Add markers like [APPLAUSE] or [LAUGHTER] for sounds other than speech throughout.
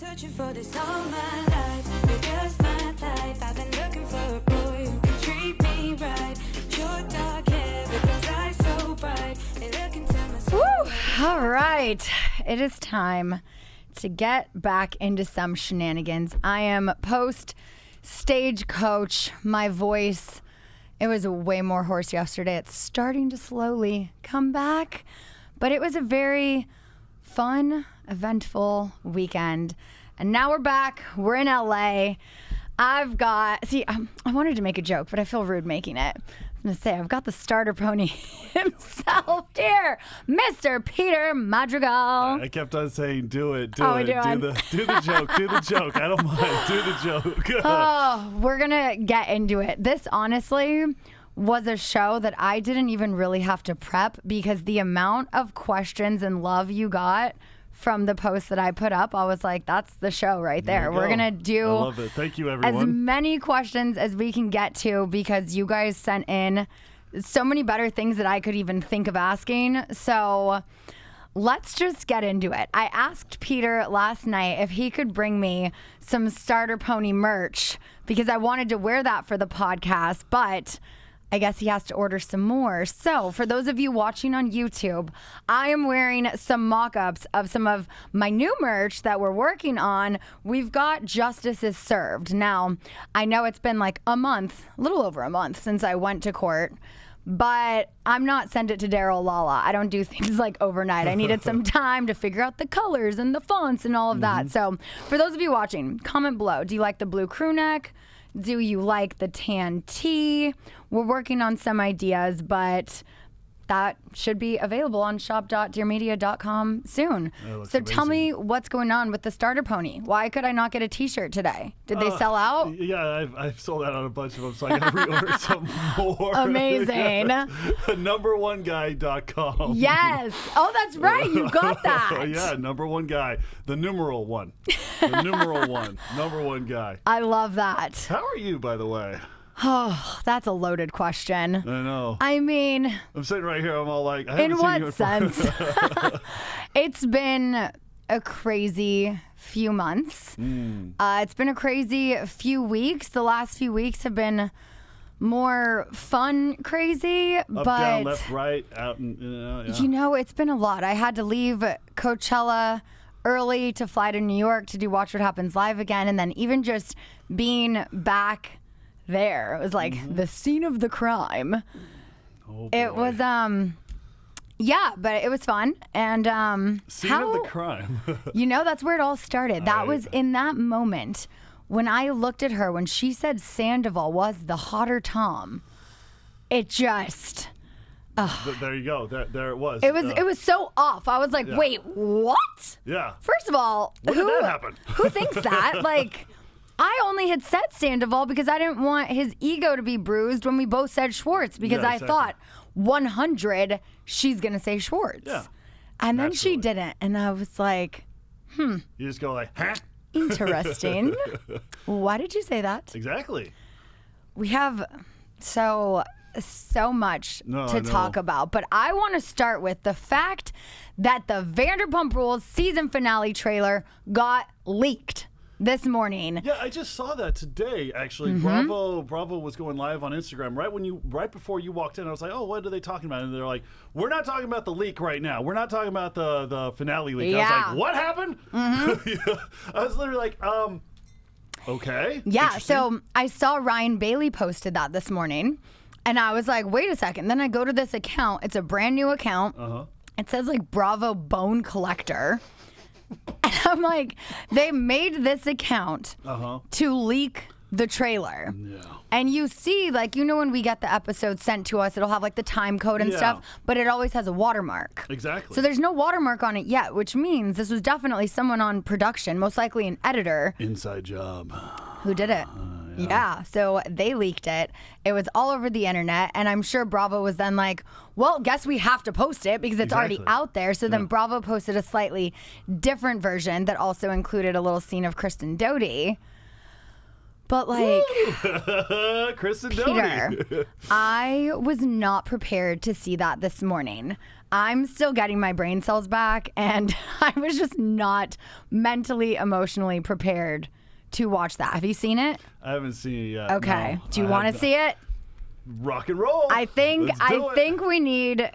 Searching for this all my life. You're my type. I've been looking for a boy who can treat me right. Your dark hair, but those eyes so bright. They look into my soul. All right. It is time to get back into some shenanigans. I am post stagecoach. My voice, it was way more hoarse yesterday. It's starting to slowly come back, but it was a very fun, eventful weekend. And now we're back. We're in LA. I've got, see, um, I wanted to make a joke, but I feel rude making it. I'm gonna say, I've got the starter pony [LAUGHS] himself here, Mr. Peter Madrigal. I kept on saying, "Do it, do Oh, it, do the, do the joke, do the joke." I don't mind, do the joke. [LAUGHS] Oh, we're gonna get into it. This honestly was a show that I didn't even really have to prep because the amount of questions and love you got from the post that I put up, I was like, that's the show right there. There We're go. gonna do I love it. Thank you, everyone. as many questions as we can get to because you guys sent in so many better things that I could even think of asking. So let's just get into it. I asked Peter last night if he could bring me some starter pony merch because I wanted to wear that for the podcast, but I guess he has to order some more. So, for those of you watching on YouTube, I am wearing some mock ups of some of my new merch that we're working on. We've got Justice is Served. Now, I know it's been like a month, a little over a month since I went to court. But I'm not send it to Daryl Lala. I don't do [LAUGHS] things like overnight. I needed some [LAUGHS] time to figure out the colors and the fonts and all of that. Mm-hmm. So, for those of you watching, comment below. Do you like the blue crew neck? Do you like the tan tee? We're working on some ideas, but that should be available on shop.dearmedia.com soon. So tell me what's going on with the starter pony. Why could I not get a t-shirt today? Did they uh, sell out? Yeah, I've, I've sold out on a bunch of them, so I got to reorder [LAUGHS] some more. Amazing. [LAUGHS] Number one guy.com. Yes. Oh, that's right. You got [LAUGHS] that. yeah, number one guy. The numeral one. The numeral one. Number one guy. I love that. How are you, by the way? Oh, that's a loaded question. I know. I mean, I'm sitting right here. I'm all like, I in haven't seen you what sense? [LAUGHS] [LAUGHS] it's been a crazy few months. Hmm. Uh, it's been a crazy few weeks. The last few weeks have been more fun, crazy, Up, but down, left, right, out, and you know, yeah. you know, it's been a lot. I had to leave Coachella early to fly to New York to do Watch What Happens Live again. And then even just being back there, it was like Mm-hmm. the scene of the crime. Oh, It was, um, yeah, but it was fun. And, um, Scene how, of the crime. [LAUGHS] you know, that's where it all started. That I- was in that moment when I looked at her when she said Sandoval was the hotter Tom. It just. Th- there you go. There, there it was. It was Uh, it was so off. I was like, Yeah. wait, what? Yeah. First of all, When who did that happen? who thinks that? [LAUGHS] Like, I only had said Sandoval because I didn't want his ego to be bruised when we both said Schwartz because Yeah, I exactly. thought 100 she's gonna say Schwartz. Yeah. And then she didn't, and I was like, hmm. You just go like, huh? interesting. [LAUGHS] Why did you say that? Exactly. We have so so much No, to talk about, but I want to start with the fact that the Vanderpump Rules season finale trailer got leaked this morning. Yeah, I just saw that today. Actually, Mm-hmm. Bravo Bravo was going live on Instagram right when you right before you walked in. I was like, oh, what are they talking about? And they're like, we're not talking about the leak right now. We're not talking about the the finale leak. I Yeah. was like, what happened? [LAUGHS] I was literally like, um, okay. Yeah, so I saw Ryan Bailey posted that this morning, and I was like, wait a second. Then I go to this account. It's a brand new account. Uh-huh. It says like Bravo Bone Collector. [LAUGHS] And I'm like, they made this account Uh-huh. to leak the trailer. Yeah. And you see, like, you know, when we get the episode sent to us, it'll have like the time code and Yeah. stuff, but it always has a watermark. Exactly. So there's no watermark on it yet, which means this was definitely someone on production, most likely an editor, Inside job. who did it. Yeah. So they leaked it. It was all over the internet. And I'm sure Bravo was then like, well, guess we have to post it because it's already out there. So then Bravo posted a slightly different version that also included a little scene of Kristen Doute. But like, and [LAUGHS] Peter, I was not prepared to see that this morning. I'm still getting my brain cells back, and [LAUGHS] I was just not mentally, emotionally prepared to watch that. Have you seen it? I haven't seen it yet. Okay. no. Do you want to see it? Rock and roll. I think Let's do I it. think we need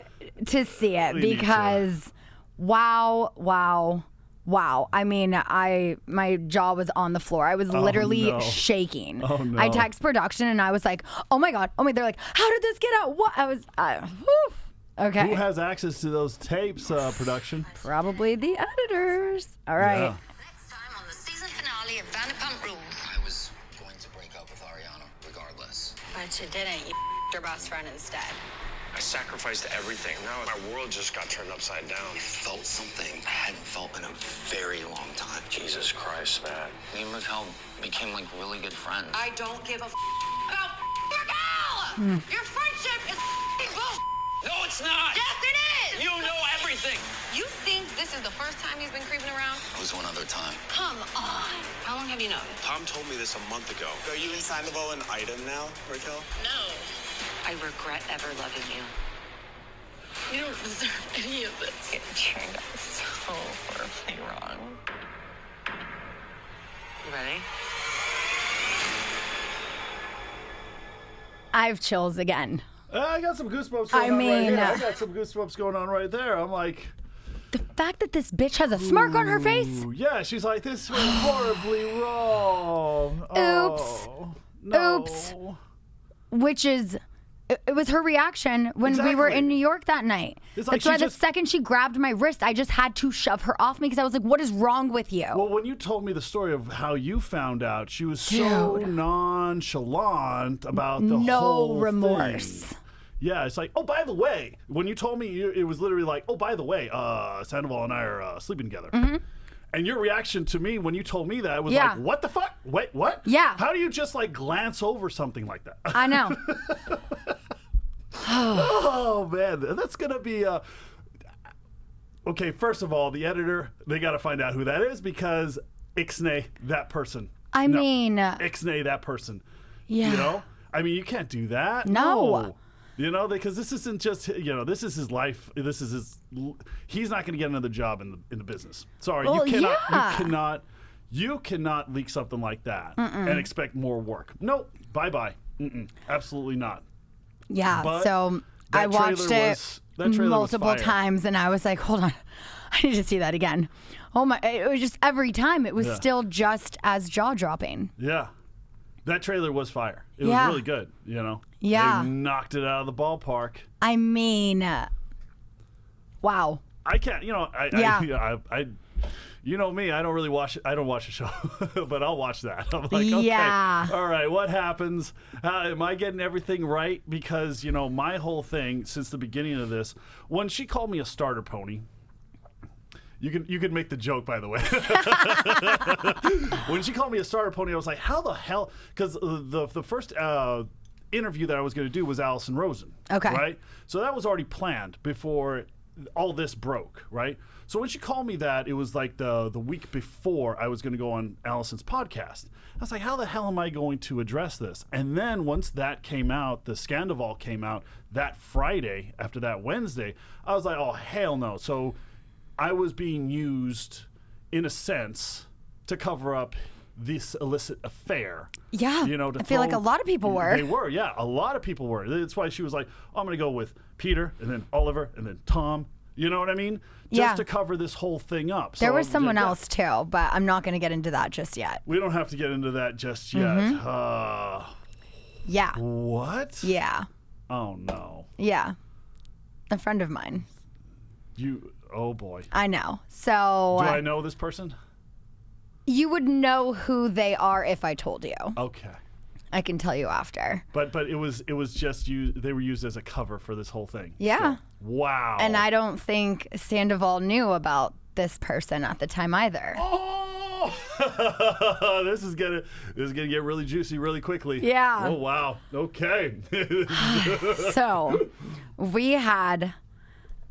to see it We need to. because wow, wow, wow. I mean, I my jaw was on the floor. I was literally Oh, no. shaking. Oh, no. I text production and I was like, "Oh my god, oh my!" They're like, "How did this get out?" What? I was, uh, whew. okay. Who has access to those tapes, uh, production? Probably the editors. All right. Yeah. Season finale of Vanderpump Rules. I was going to break up with Ariana regardless. But you didn't. You your best friend instead. I sacrificed everything. Now my world just got turned upside down. I felt something I hadn't felt in a very long time. Jesus Christ, man. Me and Raquel became like really good friends. I don't give a f- about your gal. Hmm. Your friendship is f***ing bullshit. No, it's not. Yes, it is. You know everything. You think this is the first time he's been creeping around? It was one other time. Come on. How long have you known? Tom told me this a month ago. Are you and Sandoval an item now, Raquel? No. I regret ever loving you. You don't deserve any of this. It turned out so horribly wrong. You ready? I have chills again. Uh, I got some goosebumps. Going I on right mean. I uh, got some goosebumps going on right there. I'm like, The fact that this bitch has a smirk on her face. Yeah. She's like, this went horribly wrong. Oops. Oh, no. Oops. which is it, it was her reaction when we were in New York that night. It's like That's why the just- second she grabbed my wrist, I just had to shove her off me because I was like, "What is wrong with you?" Well, when you told me the story of how you found out, she was so nonchalant about the No whole remorse. thing. Yeah, it's like, oh, by the way, when you told me, you, it was literally like, oh, by the way, uh, Sandoval and I are uh, sleeping together. And your reaction to me when you told me that was Mm-hmm. Yeah. like, what the fuck? Wait, what? Yeah. How do you just like glance over something like that? I know. [LAUGHS] [SIGHS] Oh man, that's gonna be uh Okay, first of all, the editor, they gotta find out who that is because Ixnay, that person. I No. mean, uh, Ixnay, that person. yeah. You know? I mean you can't do that. No. You know, because this isn't just you know, this is his life. This is his. He's not going to get another job in the in the business. Sorry, Well, you cannot. yeah. You cannot. You cannot leak something like that and expect more work. Nope. Bye bye. Mm-mm, absolutely not. Yeah. But so I watched it was- multiple times, and I was like, "Hold on, [LAUGHS] I need to see that again." Oh my! It was just every time. It was Yeah. still just as jaw dropping. Yeah. That trailer was fire. It Yeah. was really good, you know? Yeah. They knocked it out of the ballpark. I mean, uh, wow. I can't, you know, I, Yeah. I, [LAUGHS] I, I, you know me, I don't really watch, I don't watch the show, [LAUGHS] but I'll watch that. [LAUGHS] I'm like, okay, Yeah. all right, what happens? Uh, am I getting everything right? Because, you know, my whole thing since the beginning of this, when she called me a starter pony, you can you can make the joke, by the way. when she called me a starter pony, I was like, "How the hell?" Because the the first uh, interview that I was going to do was Allison Rosen. Okay. Right. So that was already planned before all this broke. Right. So when she called me that, it was like the the week before I was going to go on Allison's podcast. I was like, "How the hell am I going to address this?" And then once that came out, the Scandoval came out that Friday after that Wednesday. I was like, "Oh hell no!" So I was being used, in a sense, to cover up this illicit affair. Yeah, you know, to I feel like a lot of people were. They were, yeah, a lot of people were. That's why she was like, oh, "I'm going to go with Peter, and then Oliver, and then Tom." You know what I mean? Just Yeah. to cover this whole thing up. There So, was someone yeah, else too, but I'm not going to get into that just yet. We don't have to get into that just yet. Mm-hmm. Uh, Yeah. what? Yeah. Oh no. Yeah. A friend of mine. You. Oh boy. I know. So Do I know this person? You would know who they are if I told you. Okay. I can tell you after. But but it was it was just you. They were used as a cover for this whole thing. Yeah. So, wow. And I don't think Sandoval knew about this person at the time either. Oh, [LAUGHS] this is gonna this is gonna get really juicy really quickly. Yeah. Oh wow. Okay. [LAUGHS] [SIGHS] So we had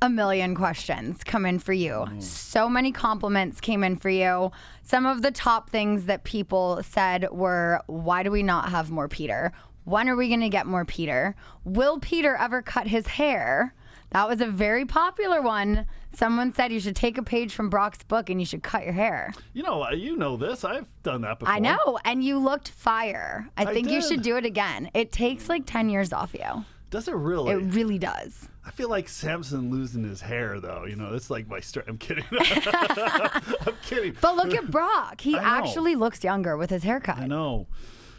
a million questions come in for you. Mm. So many compliments came in for you. Some of the top things that people said were why do we not have more Peter? When are we going to get more Peter? Will Peter ever cut his hair? That was a very popular one. Someone said you should take a page from Brock's book and you should cut your hair. You know, uh, you know this. I've done that before. I know. And you looked fire. I, I think you should do it again. It takes like 10 years off you. Does it really? It really does. I feel like Samson losing his hair, though. You know, that's like my story. I'm kidding. [LAUGHS] I'm kidding. But look at Brock. He actually looks younger with his haircut. I know,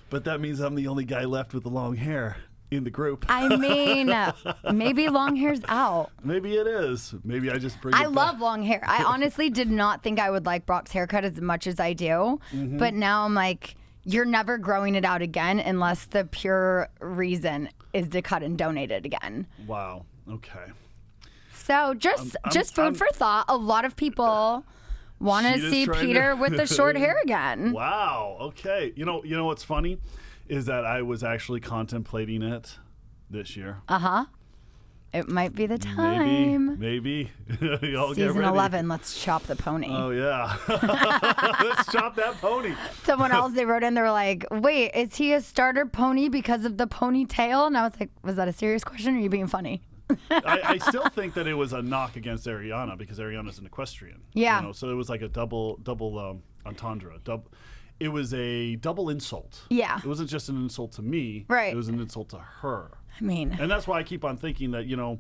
but that means I'm the only guy left with the long hair in the group. I mean, [LAUGHS] maybe long hair's out. Maybe it is. Maybe I just bring. I love long hair. I [LAUGHS] honestly did not think I would like Brock's haircut as much as I do. Mm-hmm. But now I'm like, you're never growing it out again unless the pure reason is to cut and donate it again. Wow. Okay. So just I'm- just food I'm- for thought. A lot of people [LAUGHS] want to see to- Peter with the short hair [LAUGHS] again. Wow. Okay. You know. You know what's funny is that I was actually contemplating it this year. Uh huh. It might be the time. Maybe. [LAUGHS] Get Season ready. 11, let's chop the pony. Oh yeah. Let's chop that pony. Someone else they wrote in, they were like, wait, is he a starter pony because of the ponytail? And I was like, was that a serious question or are you being funny? [LAUGHS] I, I still think that it was a knock against Ariana because Ariana's an equestrian. Yeah. You know, so it was like a double double um, entendre. Double. It was a double insult. Yeah. It wasn't just an insult to me. Right. It was an insult to her. I mean, And that's why I keep on thinking that you know,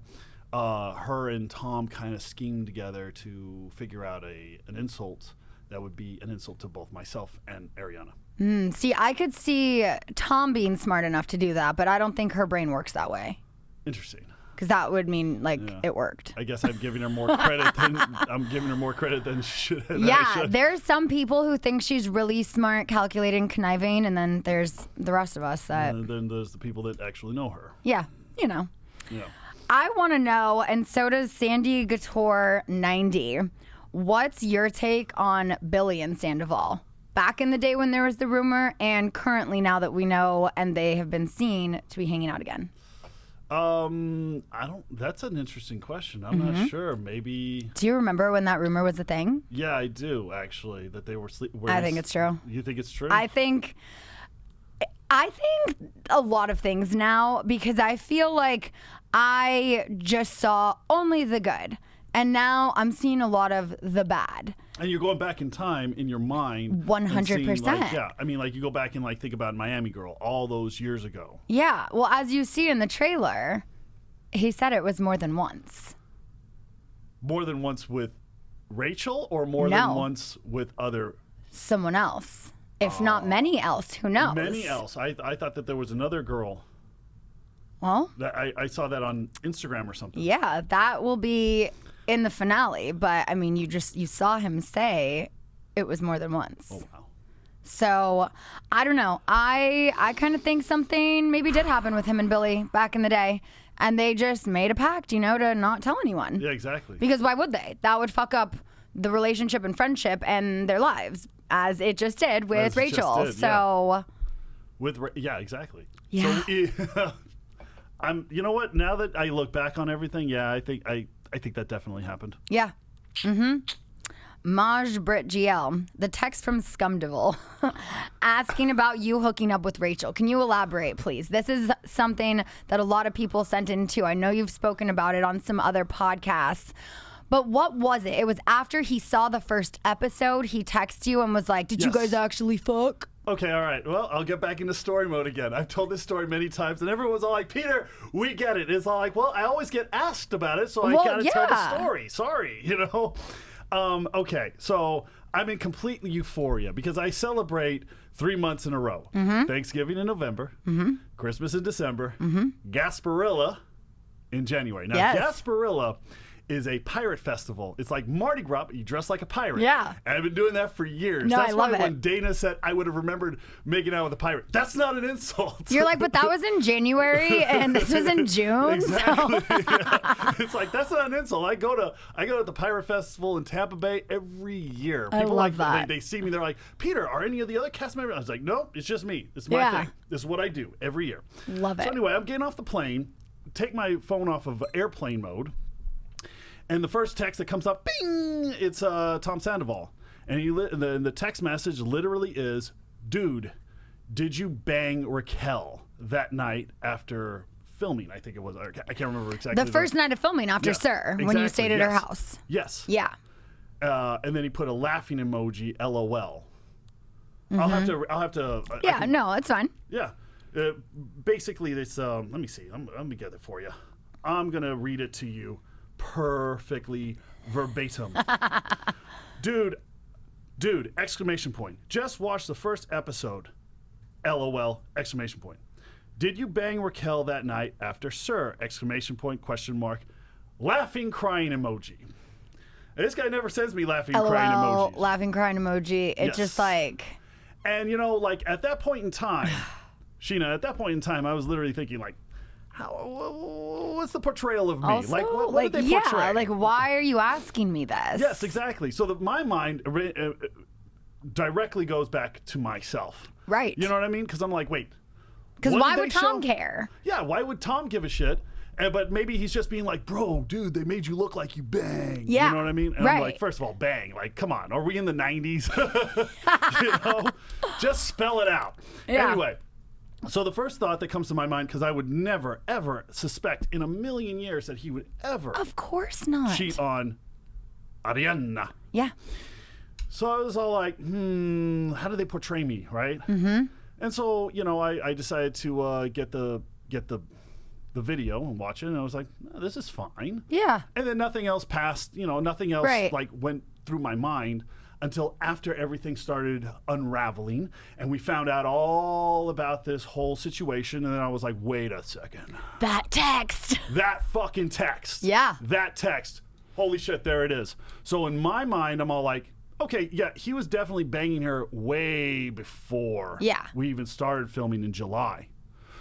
uh, her and Tom kind of schemed together to figure out a an insult that would be an insult to both myself and Ariana. see, I could see Tom being smart enough to do that, but I don't think her brain works that way. Interesting. Because that would mean like Yeah. it worked. I guess I'm giving her more credit than [LAUGHS] I'm giving her more credit than she should. Yeah, there's some people who think she's really smart, calculating, conniving, and then there's the rest of us that, And then there's the people that actually know her. yeah, you know. Yeah. I want to know, and so does Sandy Gator 90. What's your take on Billie and Sandoval? Back in the day when there was the rumor, and currently now that we know and they have been seen to be hanging out again. Um, I don't. That's an interesting question. I'm Mm-hmm. not sure. Maybe. Do you remember when that rumor was a thing? Yeah, I do actually. That they were sleep. I think it's true. You think it's true? I think I think a lot of things now because I feel like I just saw only the good. And now I'm seeing a lot of the bad. And you're going back in time in your mind. 100%. seeing, like, yeah, I mean, like you go back and like think about Miami Girl all those years ago. Yeah. Well, as you see in the trailer, he said it was more than once. More than once with Rachel, or more No. than once with other Someone else. If not oh. many else, who knows? many else. I I thought that there was another girl Well, that I, I saw that on Instagram or something. yeah, that will be in the finale. But I mean, you just you saw him say it was more than once. Oh wow. So I don't know. I I kind of think something maybe did happen with him and Billie back in the day, and they just made a pact, you know, to not tell anyone. Yeah, exactly. Because why would they? That would fuck up the relationship and friendship and their lives, as it just did with As Rachel. did, so With Ra- yeah, exactly. Yeah. So [LAUGHS] I'm. You know what? Now that I look back on everything, yeah, I think I I think that definitely happened. yeah. Mm-hmm. Maj Brit GL, the text from Scumdevil, [LAUGHS] asking about you hooking up with Rachel. Can you elaborate, please? This is something that a lot of people sent in too. I know you've spoken about it on some other podcasts. But what was it? It was after he saw the first episode, he texted you and was like, Did you Yes. guys actually fuck? Okay, all right. Well, I'll get back into story mode again. I've told this story many times, and everyone's all like, "Peter, we get it." It's all like, "Well, I always get asked about it, so I Well, gotta tell the story." Sorry, [LAUGHS] you know. Um, okay, so I'm in complete euphoria because I celebrate three months in a row: Mm-hmm. Thanksgiving in November, Christmas in December, Gasparilla in January. Now, Mm-hmm. Yes. Gasparilla is a pirate festival. It's like Mardi Gras, but you dress like a pirate. Yeah. And I've been doing that for years. No, That's I why love it. when Dana said I would have remembered making out with a pirate. That's not an insult. You're like, but that was in [LAUGHS] January and this was in June. exactly. So [LAUGHS] Yeah. [LAUGHS] It's like that's not an insult. I go to I go to the pirate festival in Tampa Bay every year. I People love like that. They, they see me. They're like, Peter, are any of the other cast members? I was like, no, it's just me. It's my Yeah. thing. This is what I do every year. Love So it. So anyway, I'm getting off the plane. Take my phone off of airplane mode. And the first text that comes up, bing, it's uh, Tom Sandoval. And he li- the, the text message literally is, dude, did you bang Raquel that night after filming? I think it was. I can't remember exactly. The first night of filming after Yeah, SUR, when you stayed at her house. Yes. Yeah. Uh, and then he put a laughing emoji, LOL. I'll have to. I'll have to. I- Mm-hmm. Yeah, no, it's fine. Yeah. Uh, basically, this. Um, let me see. I'm, let me get it for you. I'm gonna read it to you perfectly verbatim. [LAUGHS] dude, dude! Exclamation point! Just watched the first episode. LOL! Exclamation point. Did you bang Raquel that night after SUR? Exclamation point! Question mark. Laughing, crying emoji. And this guy never sends me laughing, crying LOL, laughing, crying emoji. It's Yes. just like, And you know, like at that point in time, [SIGHS] Scheana, at that point in time, I was literally thinking, like, how? What's the portrayal of me? also, like, what, what like, did they yeah, portray? like, why are you asking me this? yes, exactly. So that my mind uh, directly goes back to myself. Right. You know what I mean? Because I'm like, wait. Because why would Tom show? care? Yeah, why would Tom give a shit? And, but maybe he's just being like, bro, dude, they made you look like you bang. Yeah, You know what I mean? And I'm right. like, first of all, bang. Like, come on. Are we in the 90s? [LAUGHS] you know? [LAUGHS] Just spell it out. Yeah. Anyway, so the first thought that comes to my mind, because I would never, ever suspect in a million years that he would ever Of course not. cheat on Ariana. yeah. So I was all like, hmm, how do they portray me, right? Mm-hmm. And so, you know, I, I decided to uh, get the get the the video and watch it, and I was like, "No, this is fine. Yeah. And then nothing else passed, you know, nothing else Right. like went through my mind until after everything started unraveling and we found out all about this whole situation. And then I was like, wait a second. That text. That fucking text. Yeah. That text. Holy shit, there it is. So in my mind, I'm all like, okay, yeah, he was definitely banging her way before Yeah. we even started filming in July.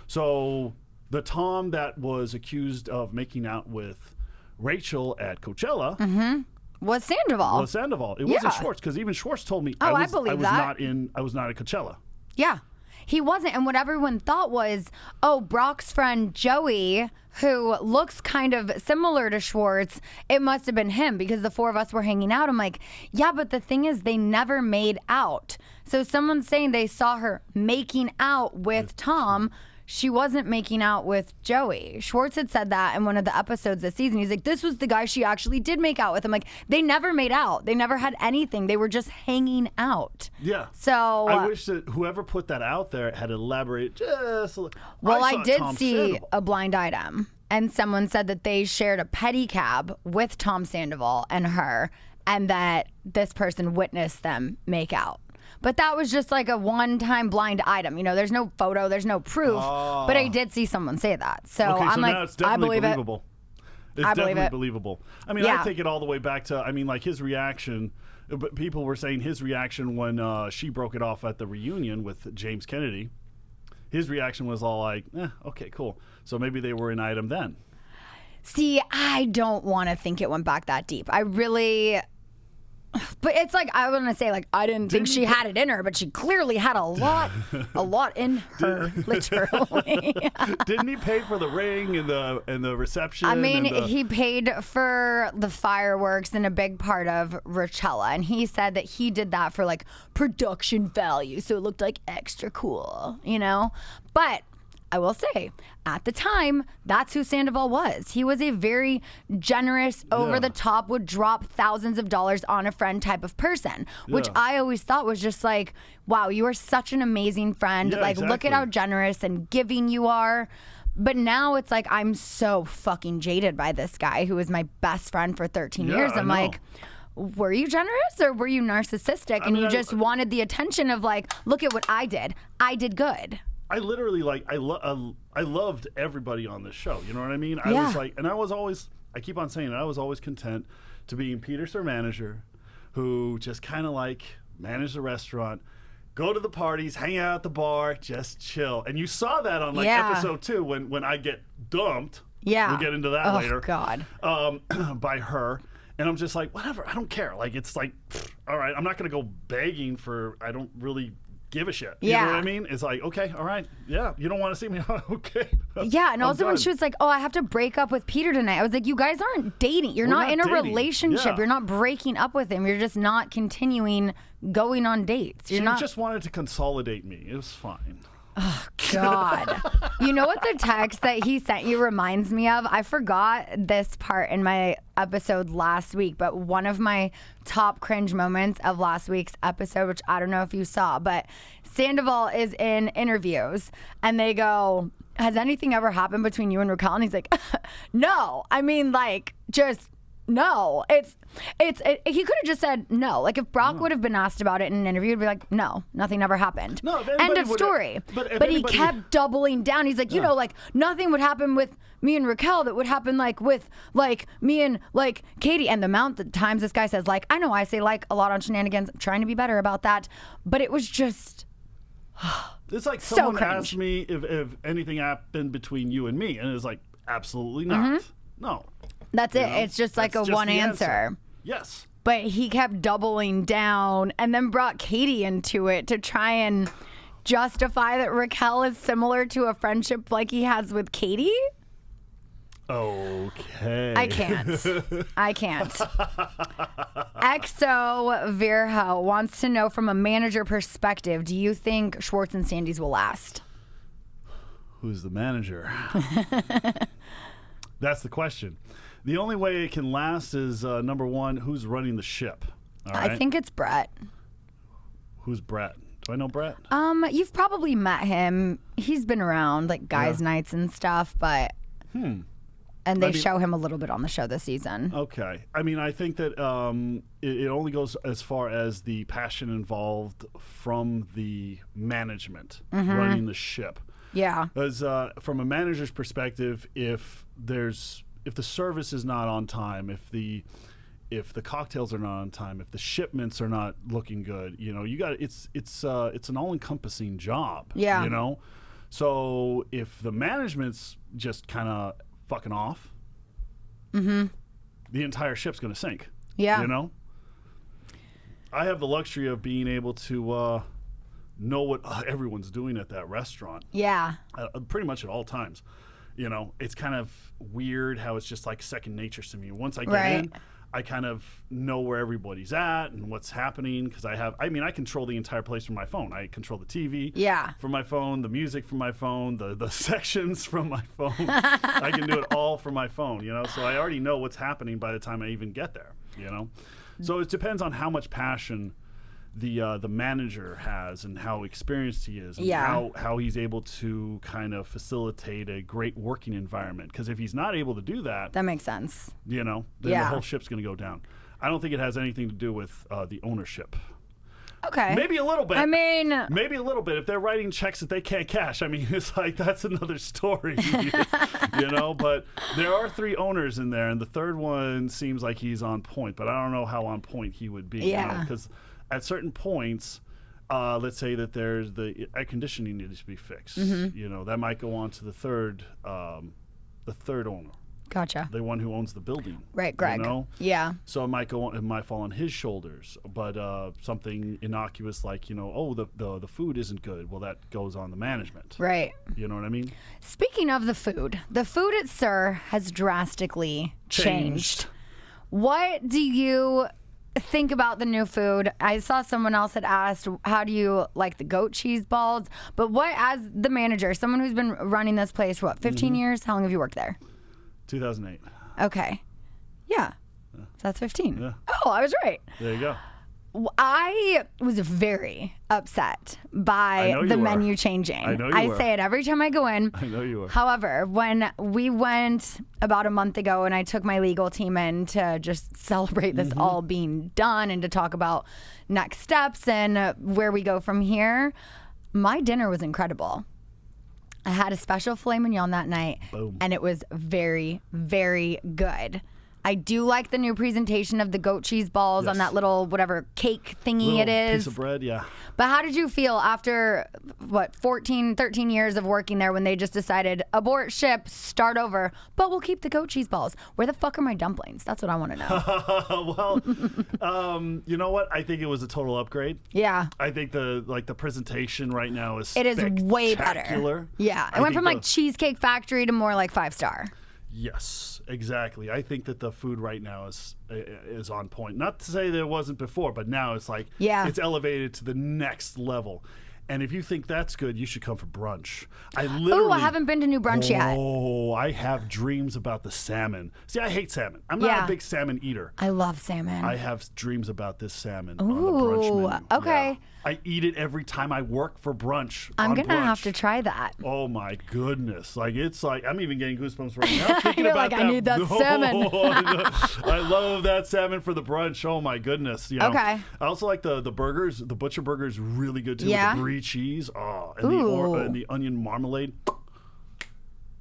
So the Tom that was accused of making out with Rachel at Coachella mm-hmm. Was Sandoval. was Sandoval. It wasn't Yeah. Schwartz because even Schwartz told me Oh, I was, believe was that. not in I was not at Coachella. Yeah. He wasn't. And what everyone thought was, oh, Brock's friend Joey, who looks kind of similar to Schwartz, it must have been him because the four of us were hanging out. I'm like, yeah, but the thing is, they never made out. So someone's saying they saw her making out with Tom. She wasn't making out with Joey. Schwartz had said that in one of the episodes this season. He's like, this was the guy she actually did make out with. I'm like, they never made out. They never had anything. They were just hanging out. Yeah. So I uh, wish that whoever put that out there had elaborated just a little. Well, I, saw did Tom see Sandoval. a blind item, and someone said that they shared a pedicab with Tom Sandoval and her, and that this person witnessed them make out. But that was just like a one-time blind item. You know, there's no photo, there's no proof. But I did see someone say that, so Okay, I'm so like, it's I believe it. It's I definitely it. believable. I mean, I take it all the way back to. I mean, like his reaction. But people were saying his reaction when uh, she broke it off at the reunion with James Kennedy. His reaction was all like, eh, "Okay, cool." So maybe they were an item then. See, I don't want to think it went back that deep. I really. [LAUGHS] But it's like I want to say like I didn't think she had it in her, but she clearly had a lot, a [LAUGHS] lot in her, [LAUGHS] literally. Didn't he pay for the ring and the and the reception? I mean, the- he paid for the fireworks and a big part of Rochella, and he said that he did that for like production value, so it looked like extra cool, you know. But I will say, at the time, that's who Sandoval was. He was a very generous, over the top, would drop thousands of dollars on a friend type of person, which Yeah. I always thought was just like, wow, you are such an amazing friend. Yeah, like, look at how generous and giving you are. But now it's like I'm so fucking jaded by this guy who was my best friend for 13 Yeah, years. I I'm like, were you generous or were you narcissistic? and mean, you I- just wanted the attention of like, look at what I did. I did good. I literally like I lo- I, I loved everybody on this show. You know what I mean? I was like, and I was always I keep on saying it. I was always content to being Peter's their manager, who just kind of like managed the restaurant, go to the parties, hang out at the bar, just chill. And you saw that on like Yeah. episode two when when I get dumped. Yeah. we'll get into that later. oh, later. God. Um, [CLEARS THROAT] by her. And I'm just like, whatever, I don't care. Like, it's like, pfft, all right, I'm not going to go begging for, I don't really give a shit. You know Yeah. what I mean? It's like, okay, all right, yeah, you don't want to see me, [LAUGHS] okay. Yeah, and I'm also when she was like, "Oh, I have to break up with Peter tonight," I was like, "You guys aren't dating. You're not, not in a relationship. Yeah. You're not breaking up with him. You're just not continuing going on dates. You're she not just wanted to consolidate me. It was fine. God. you know what the text that he sent you reminds me of? I forgot this part in my episode last week, but one of my top cringe moments of last week's episode, which I don't know if you saw, but Sandoval is in interviews and they go, Has anything ever happened between you and Raquel? And he's like, [LAUGHS] No. I mean, like, just no, it's it's it, he could have just said no. Like if Brock would have been asked about it in an interview, he'd be like, "No, nothing ever happened." No, End of story. but he kept doubling down. He's like, you Yeah. know, like nothing would happen with me and Raquel that would happen like with like me and like Katie. And the amount of times this guy says like, I know I say like a lot on shenanigans. I'm trying to be better about that, but it was just [SIGHS] It's like So someone cringe. asked me if, if anything happened between you and me, and it's like, absolutely not. Mm-hmm. No. That's you it. know? It's just like That's a one the answer. Yes. But he kept doubling down and then brought Katie into it to try and justify that Raquel is similar to a friendship like he has with Katie. Okay. I can't. I can't. [LAUGHS] Exo Virho wants to know from a manager perspective, do you think Schwartz and Sandy's will last? Who's the manager? [LAUGHS] That's the question. The only way it can last is uh, number one, who's running the ship? All I think it's Brett. Who's Brett? Do I know Brett? Um, you've probably met him. He's been around like guys' Yeah. nights and stuff, but hmm. And they I mean- show him a little bit on the show this season. Okay. I mean, I think that um, it, it only goes as far as the passion involved from the management Mm-hmm. running the ship. Yeah. As uh, from a manager's perspective, if there's if the service is not on time, if the if the cocktails are not on time, if the shipments are not looking good, you know, you got it's it's uh, it's an all-encompassing job. Yeah. You know, so if the management's just kind of fucking off, mm-hmm. the entire ship's going to sink. Yeah. You know. I have the luxury of being able to uh, know what uh, everyone's doing at that restaurant Yeah. uh, pretty much at all times. You know, it's kind of weird how it's just like second nature to me. Once I get Right. in, I kind of know where everybody's at and what's happening because I have. I mean, I control the entire place from my phone. I control the TV. Yeah. From my phone, the music from my phone, the the [LAUGHS] sections from my phone. I can do it [LAUGHS] all from my phone. You know, so I already know what's happening by the time I even get there. You know, so it depends on how much passion the uh, the manager has and how experienced he is and Yeah. how how he's able to kind of facilitate a great working environment because if he's not able to do that That makes sense. you know then Yeah. the whole ship's going to go down i don't think it has anything to do with uh, the ownership Okay. maybe a little bit I mean, maybe a little bit if they're writing checks that they can't cash i mean [LAUGHS] it's like that's another story [LAUGHS] you know but there are three owners in there and the third one seems like he's on point but i don't know how on point he would be Yeah. because at certain points uh, let's say that there's the air conditioning needs to be fixed Mm-hmm. you know that might go on to the third um, the third owner gotcha. the one who owns the building Right, Greg. you know Yeah. so it might go on, it might fall on his shoulders, but uh, something innocuous like you know, oh the, the the food isn't good. Well, that goes on the management. Right. You know what I mean? Speaking of the food, the food at SUR has drastically changed. What do you think about the new food? I saw someone else had asked, how do you like the goat cheese balls? But what, as the manager, someone who's been running this place for what, 15 Mm-hmm. years? How long have you worked there? 2008. Okay. Yeah. So that's 15. Yeah. Oh, I was right. There you go. I was very upset by the menu changing. I know you were. say it every time I go in. I know you were. However, when we went about a month ago and I took my legal team in to just [LAUGHS] celebrate Mm-hmm. this all being done and to talk about next steps and uh, where we go from here, my dinner was incredible. I had a special filet mignon that night, Boom. and it was very, very good. I do like the new presentation of the goat cheese balls on that little whatever cake thingy Little it is. piece of bread. Yeah. But how did you feel after what 14, 13 years of working there when they just decided abort ship, start over, but we'll keep the goat cheese balls? Where the fuck are my dumplings? That's what I want to know. [LAUGHS] well, um, you know what? I think it was a total upgrade. yeah. I think the like the presentation right now is It is way better. Yeah. It I went from like Cheesecake Factory to more like five star. Yes, exactly. I think that the food right now is is on point. Not to say that it wasn't before, but now it's like Yeah. it's elevated to the next level. And if you think that's good, you should come for brunch. I literally Oh, I haven't been to New Brunch yet. Oh, I have dreams about the salmon. See, I hate salmon. I'm not Yeah. a big salmon eater. I love salmon. I have dreams about this salmon on the brunch menu. okay. Yeah. I eat it every time I work for brunch. I'm on gonna have to try that. Oh my goodness! Like it's like I'm even getting goosebumps right now [LAUGHS] thinking You're about like, I that. need that [LAUGHS] oh, salmon. [LAUGHS] I love that salmon for the brunch. Oh my goodness! You know? Okay. I also like the the burgers. The butcher burger is really good too. Yeah? With the brie cheese. Oh, and the or, Ooh. and the onion marmalade.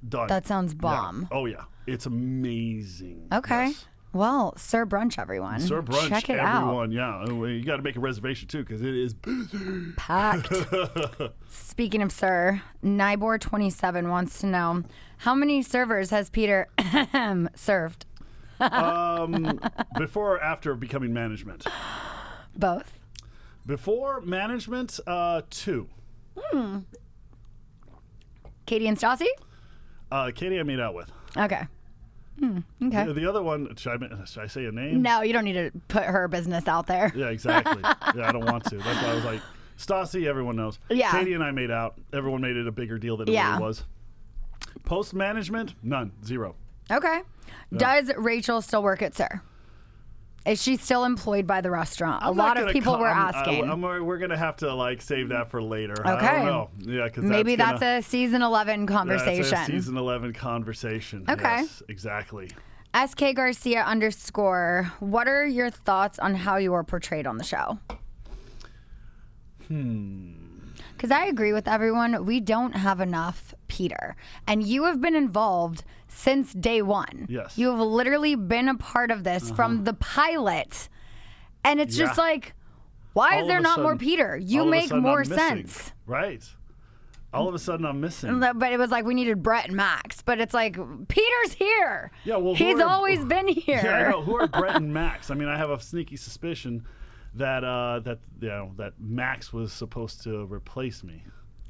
Done. That sounds Yeah. bomb. Oh yeah, it's amazing. Okay. Yes. Well, SUR Brunch, everyone. SUR brunch, Check it out. everyone. Yeah, Oh, you got to make a reservation too because it is. Packed. [LAUGHS] Speaking of SUR, Nibor27 wants to know how many servers has Peter [COUGHS] served? um, [LAUGHS] before or after becoming management? Both. Before management, uh, two. Katie and Stassi? Uh, Katie, I made out with. Okay. Hmm, okay. The, the other one, should I, should I say a name? No, you don't need to put her business out there. Yeah, exactly. [LAUGHS] yeah, I don't want to. That's why I was like, Stassi, everyone knows. Yeah. Katie and I made out. Everyone made it a bigger deal than it really was. Post management, none, zero. Okay. Does Rachel still work at SUR? Is she still employed by the restaurant? A I'm not lot of people co- were asking. I, we're gonna have to like save that for later. I Okay. don't know. Yeah, because Maybe that's, that's, a season 11 conversation. That's a season eleven conversation. Okay. Yes, exactly. SK Garcia underscore. What are your thoughts on how you are portrayed on the show? Hmm. Because I agree with everyone. We don't have enough Peter. And you have been involved since day one. Yes. Uh-huh. You have literally been a part of this from the pilot. And it's just like, why All is there not more Peter? You all of a make more I'm missing. sense. Right. All of a sudden, I'm missing. But it was like we needed Brett and Max. But it's like, Peter's here. Yeah, well, he's are- always [SIGHS] been here. Yeah, I know. Who are Brett and [LAUGHS] Max? I mean, I have a sneaky suspicion that uh, that you know that Max was supposed to replace me.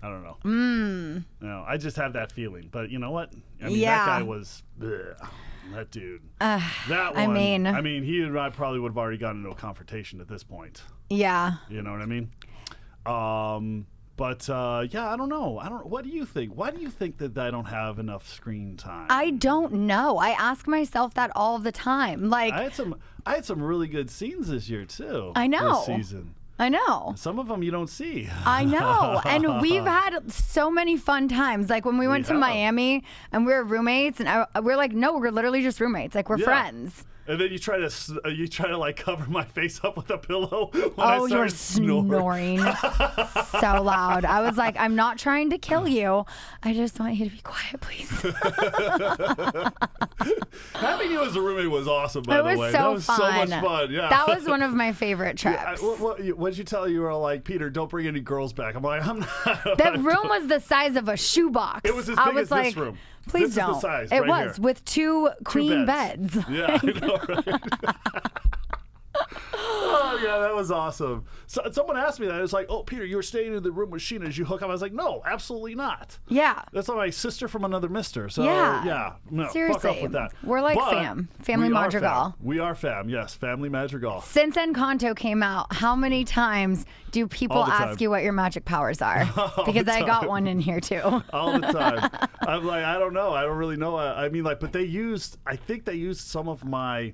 I don't know. Mm. No, I just have that feeling. But you know what? I mean, Yeah. that guy was ugh, that dude. [SIGHS] that one. I mean- I mean, he and I probably would have already gotten into a confrontation at this point. Yeah. You know what I mean? Um, but uh, yeah, I don't know. I don't. What do you think? Why do you think that I don't have enough screen time? I don't know. I ask myself that all the time. Like, I I, had some. I had some really good scenes this year too. I know. This season. Know. Some of them you don't see. I know. And we've [LAUGHS] had so many fun times. Like when we went to. Miami and we were roommates, and I, we're like, no, we're literally just roommates. Like we're Yeah. friends. And then you try to uh, you try to like cover my face up with a pillow. [LAUGHS] When oh, I you're snoring. snoring so loud. I was like, I'm not trying to kill you. I just want you to be quiet, please. [LAUGHS] Having you as a roommate was awesome. By it the way, so that was fun. so much fun. Yeah, That was [LAUGHS] one of my favorite trips. I, what, what, you- what'd you tell you? You were like, Peter, don't bring any girls back. I'm like, I'm not. That room was the size of a shoebox. It was as I big was as like, this room. Please This don't. size it right was here. with two queen beds. Yeah, I know, right? [LAUGHS] [LAUGHS] oh yeah, that was awesome. So, someone asked me that. It was like, "Oh, Peter, you were staying in the room with Scheana. Did you hook up?" I was like, "No, absolutely not. Yeah. That's not my sister from another mister." So Yeah. yeah, no, fuck Seriously. off with that. We're like But fam. Family we are Madrigal. fam. We are fam. Yes, family Madrigal. Since Encanto came out, how many times do people ask you what your magic powers are? [LAUGHS] because I got one in here too. [LAUGHS] all the time. [LAUGHS] I'm like, I don't know. I don't really know. I, I mean, like, but they used. I think they used some of my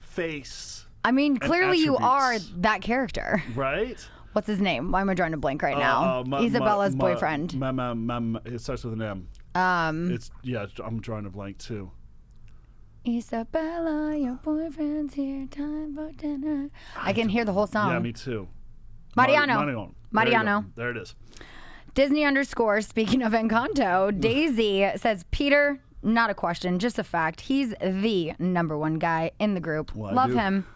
face, I mean, clearly you are that character. right? What's his name? Why am I drawing a blank right now? Uh, ma- Isabela's ma- boyfriend. ma- ma- ma- it starts with an M. um, It's yeah. I'm drawing a blank too. Isabella, your boyfriend's here. Time for dinner. I can hear the whole song. Yeah, me too. Mariano. Mar- Mariano. Mariano. There, there it is. Disney underscore. Speaking of Encanto, [LAUGHS] Daisy says, Peter, not a question, just a fact. He's the number one guy in the group. Well, Love him.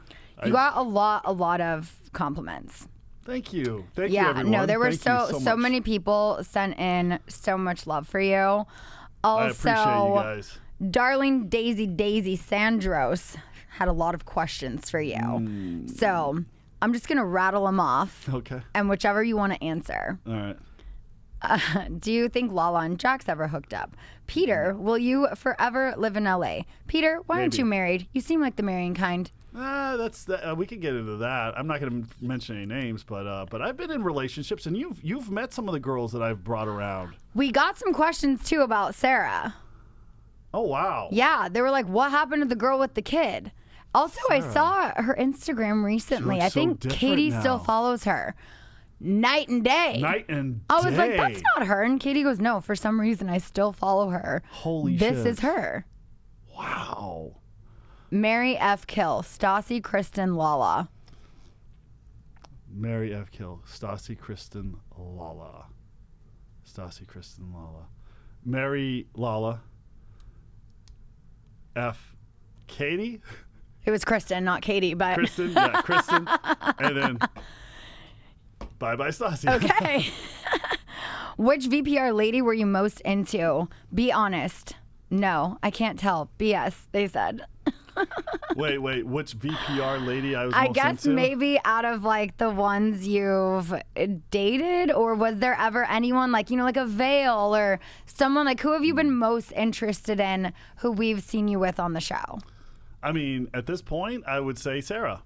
You got a lot, a lot of compliments. Thank you. Thank you, yeah, everyone. no, there were so you so, many people sent in so much love for you. I Also, appreciate you guys. darling Daisy Daisy Sandros had a lot of questions for you. Hmm. So I'm just gonna rattle them off, Okay. and whichever you want to answer. All right. [LAUGHS] Do you think Lala and Jax ever hooked up? Peter, will you forever live in LA? Peter, why aren't you married? You seem like the marrying kind. Uh, that's the, uh, we could get into that. I'm not going to mention any names, but uh, but I've been in relationships, and you've you've met some of the girls that I've brought around. We got some questions too about Sarah. Oh wow. Yeah, they were like, "What happened to the girl with the kid?" Also, I saw her Instagram recently. I think different Katie still follows her. Night and day. Night and I was like, "That's not her." And Katie goes, "No, for some reason I still follow her." Holy This shit. is her. Wow. Mary F. Kill, Stassi, Kristen, Lala. Mary F. Kill, Stassi, Kristen, Lala. Stassi, Kristen, Lala. Mary, Lala. F. Katie, It was Kristen, not Katie, but Kristen, yeah, [LAUGHS] Kristen, and then bye bye Stassi. okay. [LAUGHS] Which VPR lady were you most into? Be honest. No, I can't tell. BS, they said. [LAUGHS] wait, wait, which VPR lady I was I guess into? maybe out of like the ones you've eh, dated, or was there ever anyone like, you know, like a Veil or someone like who have you been hmm. most interested in who we've seen you with on the show? I mean, at this point, I would say Sarah.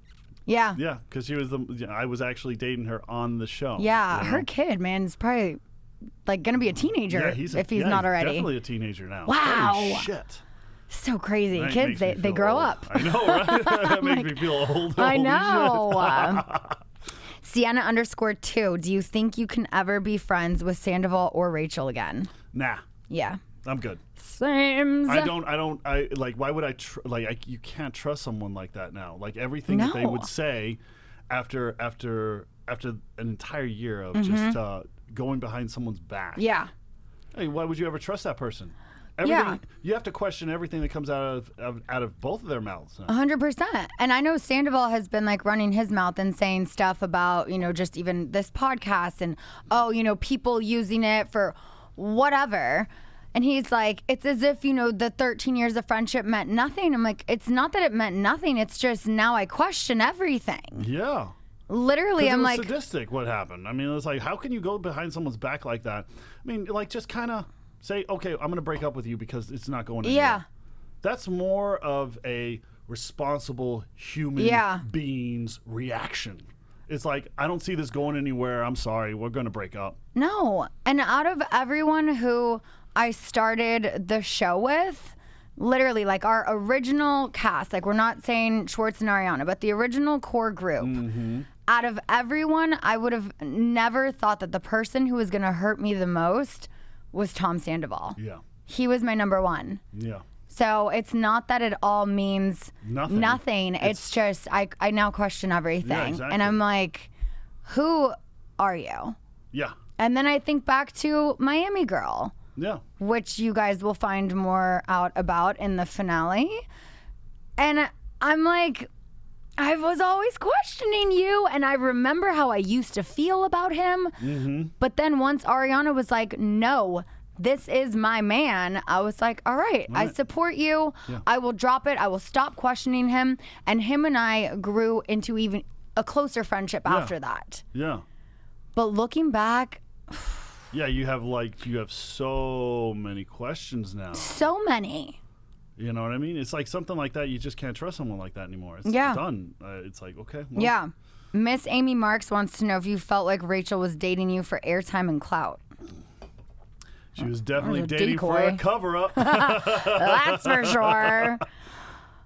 Yeah. Yeah, because she was the. I was actually dating her on the show. Yeah, you her kid, man, is probably like gonna be a teenager Yeah, he's a- if he's yeah, not already. Definitely a teenager now. Wow. Holy shit. So crazy. That Kids, they, they grow old. up. I know, right? [LAUGHS] that [LAUGHS] makes me feel old. I know. [LAUGHS] Sienna underscore two. Do you think you can ever be friends with Sandoval or Rachel again? Nah, Yeah. I'm good. Same. I don't. I don't. I like. Why would I? Tr- like, I, you can't trust someone like that now. Like everything that they would say after after after an entire year of Mm-hmm. just uh, going behind someone's back. Yeah. Hey, why would you ever trust that person? Everything, Yeah. You have to question everything that comes out of, of out of both of their mouths. hundred percent. And I know Sandoval has been like running his mouth and saying stuff about, you know, just even this podcast and oh, you know, people using it for whatever. And he's like, it's as if, you know, the 13 years of friendship meant nothing. I'm like, it's not that it meant nothing. It's just now I question everything. Yeah. Literally, I'm like, sadistic. What happened? I mean, it's like, how can you go behind someone's back like that? I mean, like, just kind of say, okay, I'm going to break up with you because it's not going anywhere. Yeah. That's more of a responsible human Yeah. being's reaction. It's like, I don't see this going anywhere. I'm sorry. We're going to break up. No. And out of everyone who I started the show with, literally like our original cast, like we're not saying Schwartz and Ariana, but the original core group. Mm-hmm. Out of everyone, I would have never thought that the person who was going to hurt me the most was Tom Sandoval. Yeah. He was my number one. Yeah. So it's not that it all means Nothing. nothing. It's, just I I now question everything. exactly. And I'm like, who are you? Yeah. And then I think back to Miami Girl, Yeah. which you guys will find more out about in the finale. And I'm like, I was always questioning you, and I remember how I used to feel about him. Mm-hmm. But then once Ariana was like, no, this is my man, I was like, all right, I support you. I will drop it. I will stop questioning him. And him and I grew into even a closer friendship after that. Yeah. But looking back, [SIGHS] Yeah. You have like, you have so many questions now. so many. You know what I mean? It's like something like that. You just can't trust someone like that anymore. It's Yeah. done. Uh, it's like okay. well, Yeah. Miss Amy Marks wants to know if you felt like Rachel was dating you for airtime and clout. She was definitely a dating for a cover up. [LAUGHS] That's for sure.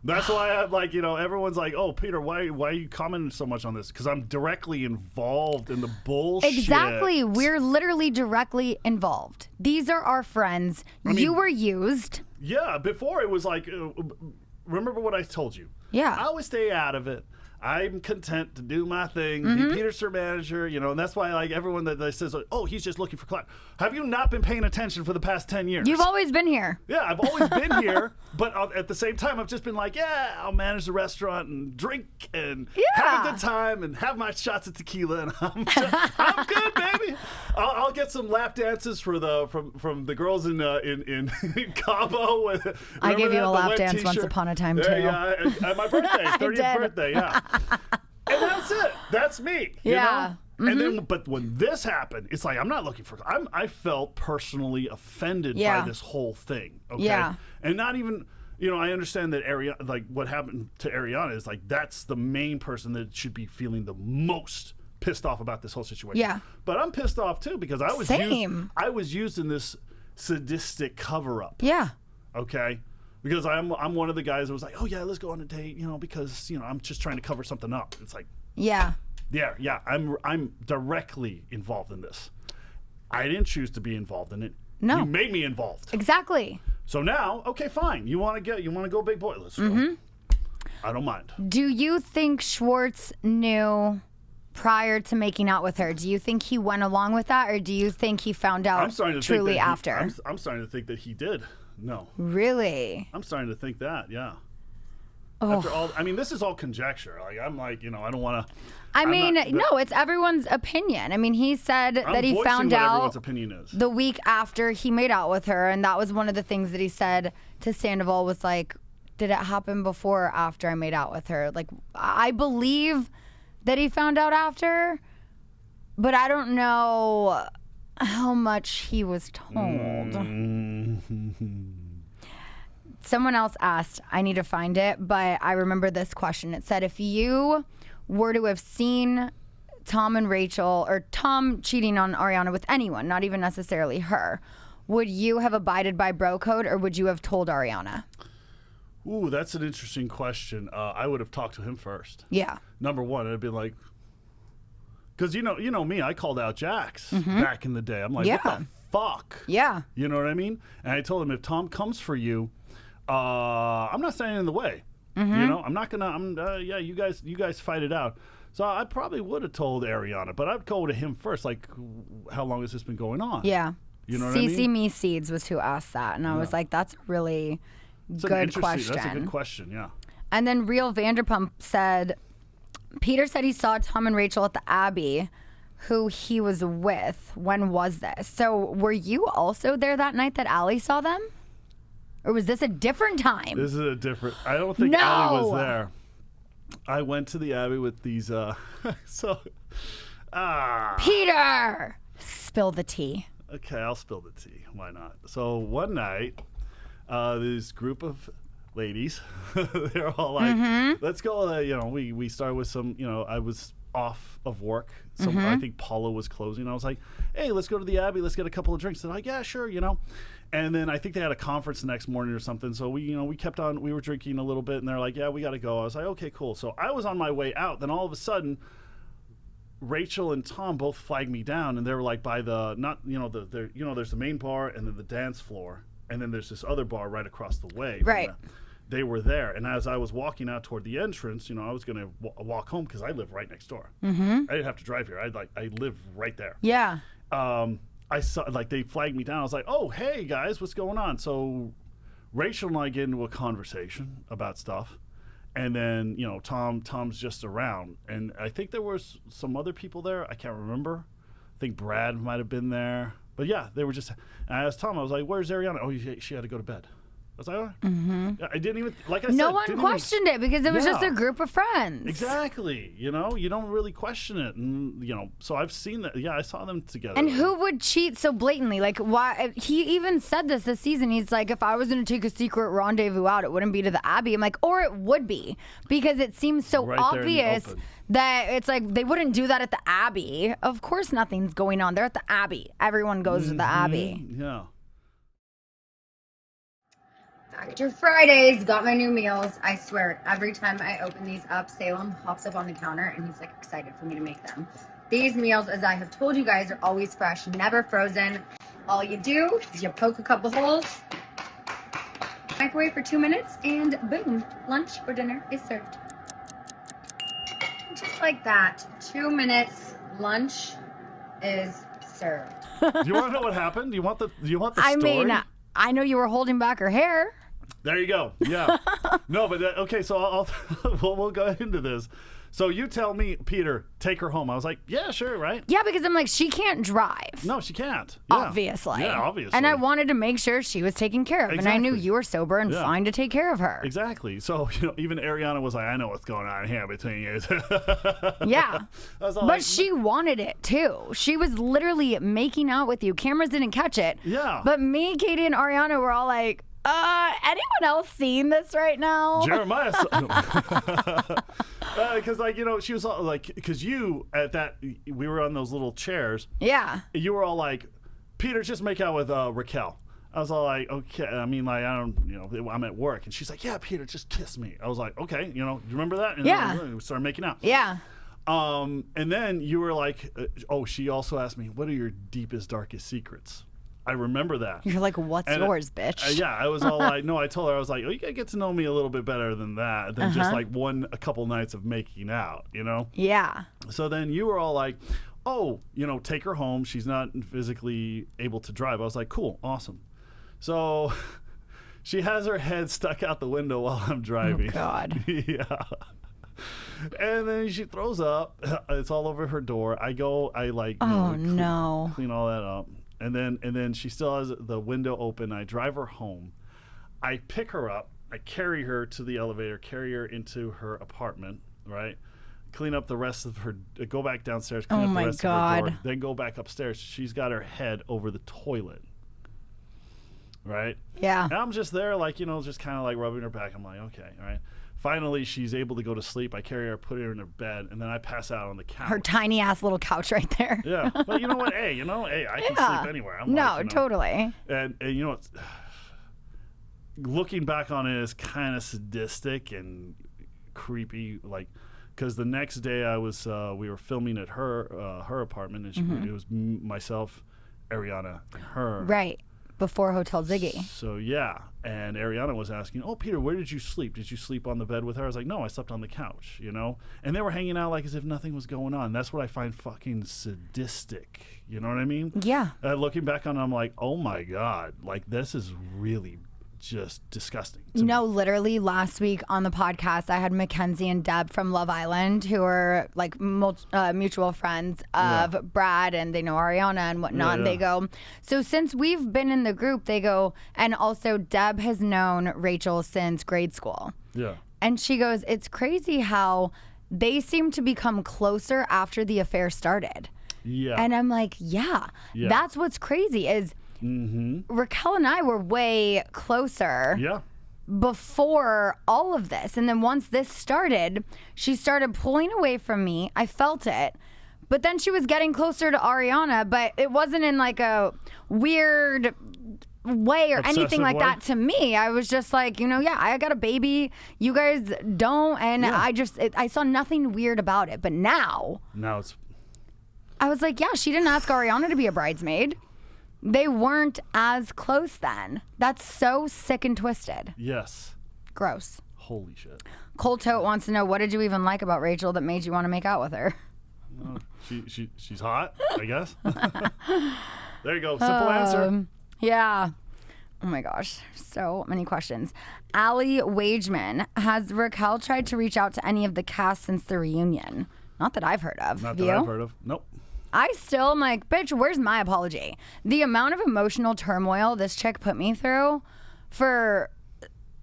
That's why I'm like you know everyone's like, oh Peter, why why are you commenting so much on this? Because I'm directly involved in the bullshit. Exactly. We're literally directly involved. These are our friends. you were used. Yeah. Before it was like, uh, remember what I told you. Yeah. I always stay out of it. I'm content to do my thing, Mm-hmm. be Peter's manager, you know, and that's why like everyone that, that says, oh, he's just looking for clout. Have you not been paying attention for the past ten years? You've always been here. Yeah, I've always been [LAUGHS] here, but uh, at the same time, I've just been like, yeah, I'll manage the restaurant and drink and have a good time and have my shots of tequila, and [LAUGHS] I'm, just, I'm good, baby. I'll, I'll get some lap dances for the from from the girls in uh, in, in [LAUGHS] Cabo. I gave you a? Lap dance once t-shirt? upon a time, too. Yeah, at- at my birthday, 30th birthday, yeah. And that's it. That's me. you Yeah. know? And mm-hmm. then, but when this happened, it's like I'm not looking for. I'm. I felt personally offended Yeah. by this whole thing. Okay. Yeah. And not even. You know, I understand that Ariana, like what happened to Ariana, is like that's the main person that should be feeling the most pissed off about this whole situation. Yeah. But I'm pissed off too because I was Same. Used, I was used in this sadistic cover up Yeah. okay because i'm i'm one of the guys that was like oh yeah let's go on a date you know because you know i'm just trying to cover something up it's like Yeah. yeah yeah i'm i'm directly involved in this i didn't choose to be involved in it No. you made me involved Exactly. so now okay fine you want to get you want to go big boy let's Mm-hmm. go i don't mind Do you think Schwartz knew prior to making out with her? Do you think he went along with that, or do you think he found out truly he- after? I'm, I'm starting to think that he did no really? i'm starting to think that yeah Oh. after all i mean this is all conjecture like i'm like you know i don't want to I I'm mean, not- no, it's everyone's opinion. I mean, he said I'm that he found out everyone's opinion is the week after he made out with her, and that was one of the things that he said to Sandoval was like, "Did it happen before or after I made out with her?" Like, I believe that he found out after, but I don't know how much he was told. Someone else asked, I need to find it, but I remember this question. It said, if you were to have seen Tom and Rachel, or Tom cheating on Ariana with anyone, not even necessarily her, would you have abided by bro code or would you have told Ariana? Ooh, that's an interesting question. Uh, I would have talked to him first. Yeah. Number one, I'd be like, because you know, you know me, I called out Jax back in the day. I'm like, what Mm-hmm. The fuck? Yeah. You know what I mean? And I told him if Tom comes for you, uh, I'm not standing in the way. Mm-hmm. You know, I'm not gonna. I'm uh, yeah. You guys, you guys fight it out. So I probably would have told Ariana, but I'd go to him first. Like, how long has this been going on? Yeah. You know what I CC mean? Me Seeds was who asked that. And I was like, that's a really good question. That's a good question. Yeah. And then Real Vanderpump said, Peter said he saw Tom and Rachel at the Abbey, who he was with. When was this? So were you also there that night that Allie saw them? Or was this a different time? This is a different. I don't think Allie was there. I went to the Abbey with these. uh [LAUGHS] So, ah, Peter! Spill the tea. okay, I'll spill the tea. Why not? So one night, uh, this group of ladies, [LAUGHS] they're all like, Mm-hmm. "Let's go." Uh, you know, we we started with some. You know, I was off of work. So Mm-hmm. I think Paula was closing. I was like, "Hey, let's go to the Abbey. Let's get a couple of drinks." They're like, "Yeah, sure." You know. And then I think they had a conference the next morning or something. So we, you know, we kept on. We were drinking a little bit, and they're like, "Yeah, we got to go." I was like, "Okay, cool." So I was on my way out. Then all of a sudden, Rachel and Tom both flagged me down, and they were like by the not you know the, the you know there's the main bar and then the dance floor, and then there's this other bar right across the way. Right. the- they were there, and as I was walking out toward the entrance, you know, I was gonna w- walk home because I live right next door. Mm-hmm. I didn't have to drive here. I like I live right there Yeah. um, I saw like they flagged me down. I was like, "Oh, hey guys, what's going on?" So Rachel and I get into a conversation about stuff, and then you know Tom Tom's just around, and I think there was some other people there. I can't remember. I think Brad might have been there, but yeah, they were just. And I asked Tom, I was like, "Where's Ariana?" Oh, she, she had to go to bed. I was like, "All right." I didn't even like I said. Mm-hmm. No one didn't even- questioned it because it was just a group of friends. Exactly. You know, you don't really question it, and you know. So I've seen that. Yeah, I saw them together. And who would cheat so blatantly? Like, why? He even said this this season. He's like, if I was going to take a secret rendezvous out, it wouldn't be to the Abbey. I'm like, or it would be because it seems so Right there in the obvious that it's like they wouldn't do that at the Abbey. Of course, nothing's going on. They're at the Abbey. Everyone goes to the Abbey. Yeah. Factor Fridays, got my new meals. I swear, every time I open these up, Salem hops up on the counter and he's like excited for me to make them. These meals, as I have told you guys, are always fresh, never frozen. All you do is you poke a couple holes, microwave for two minutes, and boom, lunch or dinner is served. just like that, two minutes, lunch is served. Do [LAUGHS] you want to know what happened? Do you want the Do you want the I story? mean, I know you were holding back her hair. There you go. Yeah. [LAUGHS] no, but uh, okay. So I'll, I'll [LAUGHS] we'll, we'll go into this. So you tell me, Peter, take her home. I was like, yeah, sure, right? Yeah, because I'm like, she can't drive. No, she can't. Yeah. Obviously. Yeah, obviously. And I wanted to make sure she was taken care of. And I knew you were sober and Yeah. fine to take care of her. Exactly. So [LAUGHS] you know, even Ariana was like, I know what's going on here between you. Yeah. I was all But like, she wanted it too. She was literally making out with you. Cameras didn't catch it. Yeah. But me, Katie, and Ariana were all like, uh, anyone else seeing this right now? Jeremiah. [LAUGHS] Because, [LAUGHS] like, you know, she was all like, because you at that, we were on those little chairs. Yeah. You were all like, Peter, just make out with uh, Raquel. I was all like, okay. I mean, like, I don't, you know, I'm at work. And she's like, yeah, Peter, just kiss me. I was like, okay, you know, you remember that? And Yeah. then we started making out. Yeah. Um, and then you were like, uh, oh, she also asked me, what are your deepest, darkest secrets? I remember that. You're like, what's And, uh, yours, bitch? uh, yeah, I was all like, [LAUGHS] no, I told her, I was like, oh, you gotta get to know me a little bit better than that, than Uh-huh. just like one, a couple nights of making out, you know? Yeah. So then you were all like, oh, you know, take her home. She's not physically able to drive. I was like, cool, awesome. So [LAUGHS] she has her head stuck out the window while I'm driving. Oh, God. [LAUGHS] yeah. And then she throws up. It's all over her door. I go, I like, know, Oh, clean- no. clean all that up. And then, and then she still has the window open. I drive her home. I pick her up. I carry her to the elevator, carry her into her apartment, right? Clean up the rest of her, uh, go back downstairs, clean Oh up my the rest of her door, then go back upstairs. She's got her head over the toilet, right? Yeah. And I'm just there, like, you know, just kind of like rubbing her back. I'm like, okay, all right. Finally, she's able to go to sleep. I carry her, put her in her bed, and then I pass out on the couch. Her tiny ass little couch right there. yeah. But you know what? [LAUGHS] Hey, you know, hey, I can Yeah. sleep anywhere. I'm no, like, you know, totally. and, and you know it's [SIGHS] looking back on it is kind of sadistic and creepy like because the next day i was uh, we were filming at her uh, her apartment and she, it was m- myself ariana and her Right. Before Hotel Ziggy. so yeah. And ariana was asking oh peter where did you sleep? Did you sleep on the bed with her? I was like no i slept on the couch you know? And they were hanging out like as if nothing was going on. That's what i find fucking sadistic you know what i mean? Yeah. uh, looking back on it, I'm like, oh my God, like this is really just disgusting. to me. No, literally last week on the podcast, I had Mackenzie and Deb from Love Island, who are like mul- uh, mutual friends of Brad, and they know Ariana and whatnot. And Yeah, they go, so since we've been in the group, they go, and also Deb has known Rachel since grade school. Yeah. And she goes, it's crazy how they seem to become closer after the affair started. Yeah. And I'm like, yeah, Yeah. that's what's crazy is Mm-hmm. Raquel and I were way closer yeah. before all of this. And then once this started, she started pulling away from me. I felt it. But then she was getting closer to Ariana, but it wasn't in like a weird way or anything like way? that to me. I was just like, you know, yeah, I got a baby. You guys don't. And Yeah. I just, it, I saw nothing weird about it. But now Now it's I was like, yeah, she didn't ask Ariana to be a bridesmaid. They weren't as close then. That's so sick and twisted. yes. Gross. Holy shit. Cole Tote wants to know what did you even like about Rachel that made you want to make out with her? Oh, she she she's hot, I guess. [LAUGHS] there you go. Simple answer. Um, yeah. Oh my gosh, so many questions. Allie Wageman has Raquel tried to reach out to any of the cast since the reunion? Not that I've heard of. Not Have that you? I've heard of. Nope. I still am like, bitch, where's my apology? The amount of emotional turmoil this chick put me through for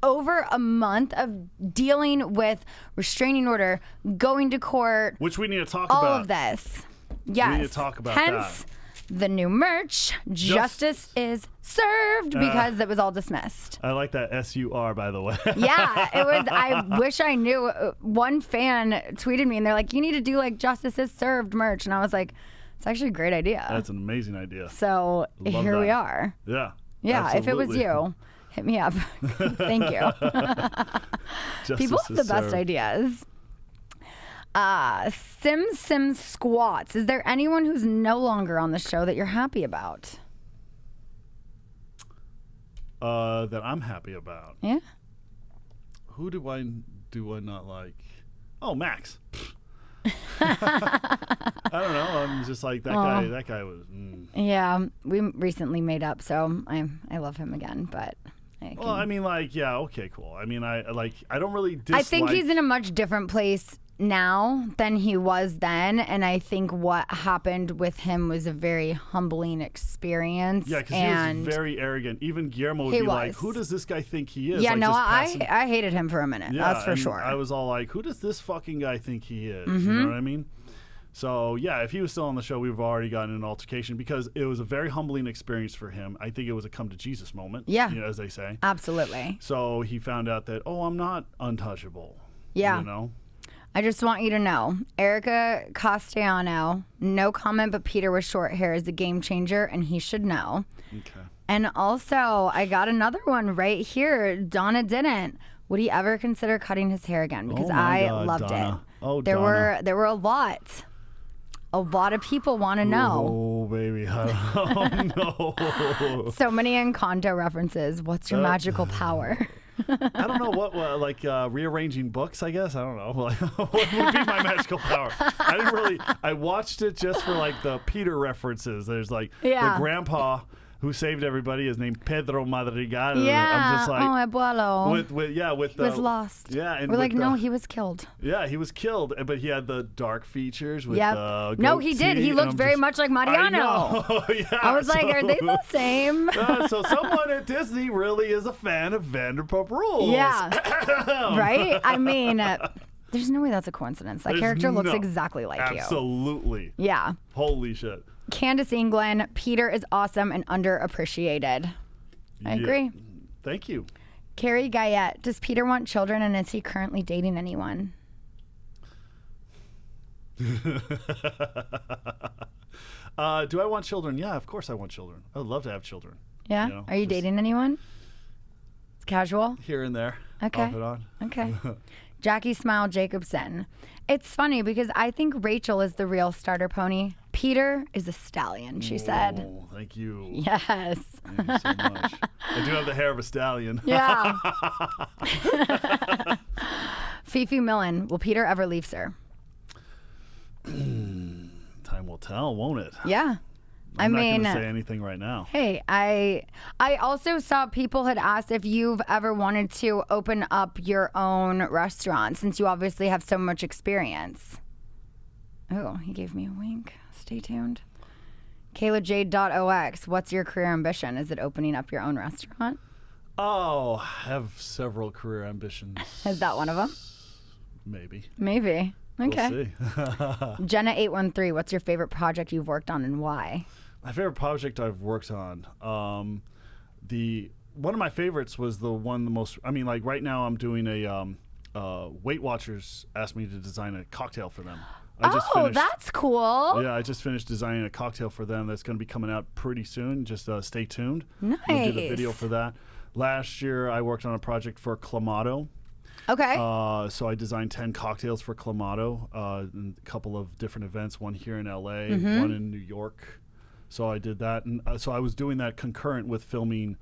over a month of dealing with restraining order, going to court, Which we need to talk all about. All of this. Yes. We need to talk about Hence, the new merch, Justice is Served, Uh. because it was all dismissed. I like that S U R by the way. Yeah, it was. [LAUGHS] I wish I knew. Uh, One fan tweeted me and they're like, you need to do like Justice is Served merch. And I was like, it's actually a great idea. That's an amazing idea. So Love here we are. Yeah. Yeah, if it was you, hit me up. [LAUGHS] Thank you. [LAUGHS] People have the best served. ideas. Uh, Sim Sim Squats. Is there anyone who's no longer on the show that you're happy about? Uh, that I'm happy about. Yeah. Who do I do I not like? Oh, Max. [LAUGHS] I don't know. I'm just like that guy. That guy was. Mm. Yeah, we recently made up, so I I love him again. But I, Well, I mean, like, yeah, okay, cool. I mean, I like. I don't really. Dislike, I think he's in a much different place now than he was then, and I think what happened with him was a very humbling experience. Yeah, because and he was very arrogant. Even Guillermo would be like, "Who does this guy think he is?" yeah, like, no, I I hated him for a minute. Yeah, that's for sure. I was all like, "Who does this fucking guy think he is?" Mm-hmm. You know what I mean? So yeah, if he was still on the show, we've already gotten an altercation because it was a very humbling experience for him. I think it was a come to Jesus moment. Yeah. you know, as they say. Absolutely. So he found out that oh, I'm not untouchable. Yeah. you know. I just want you to know, Erica Castellano, no comment, but Peter with short hair is a game changer, and he should know. Okay. And also, I got another one right here. Donna didn't. Would he ever consider cutting his hair again? Because Oh I God, loved Donna. it. Oh, there Donna. were there were a lot. A lot of people want to know. Oh baby, [LAUGHS] [LAUGHS] I don't. So many Encanto references. What's Uh, your magical power? [LAUGHS] I don't know what, like uh, rearranging books. I guess I don't know. [LAUGHS] Like, what would be my [LAUGHS] magical power? I didn't really. I watched it just for like the Peter references. There's like Yeah. the grandpa who saved everybody is named Pedro Madrigal. yeah. I'm just like. oh, abuelo. with, with yeah with he the was lost. yeah and We're like, no, he was killed. yeah he was killed but he had the dark features with Yep. the No, he did. He looked very just- much like I Mariano. know. [LAUGHS] yeah, I was like, are they the same? [LAUGHS] Uh, so someone at Disney really is a fan of Vanderpump Rules. Yeah. [LAUGHS] right? I mean, uh, there's no way that's a coincidence. That There's character looks no- exactly like you. Absolutely. Yeah. Holy shit. Candace England, Peter is awesome and underappreciated. I Yeah. agree. Thank you. Carrie Guyette, does Peter want children and is he currently dating anyone? [LAUGHS] Uh, do I want children? Yeah, of course I want children. I would love to have children. Yeah? You know, Are you dating anyone? It's casual? Here and there. Okay. Off and on. Okay. [LAUGHS] Jackie Smile Jacobson. It's funny because I think Rachel is the real starter pony. Peter is a stallion, she said. Oh, thank you. Yes. Thank you so much. [LAUGHS] I do have the hair of a stallion. Yeah. [LAUGHS] Fifi Millen, will Peter ever leave SUR? [CLEARS THROAT] Time will tell, won't it? Yeah. I I'm mean, not to say anything right now. hey, I I also saw people had asked if you've ever wanted to open up your own restaurant since you obviously have so much experience. Oh, he gave me a wink. Stay tuned. KaylaJade.ox, what's your career ambition? Is it opening up your own restaurant? Oh, I have several career ambitions. [LAUGHS] Is that one of them? Maybe. Maybe. Okay. We'll see. [LAUGHS] Jenna813, what's your favorite project you've worked on and why? My favorite project I've worked on, um, the one of my favorites was the one the most. I mean, like right now I'm doing a um, uh, Weight Watchers asked me to design a cocktail for them. I just oh, finished, that's cool. Yeah, I just finished designing a cocktail for them that's going to be coming out pretty soon. Just uh, stay tuned. We'll do the video for that. Last year, I worked on a project for Clamato. Okay. Uh, so I designed 10 cocktails for Clamato, uh, a couple of different events, one here in LA, Mm-hmm. one in New York. So I did that. And uh, so I was doing that concurrent with filming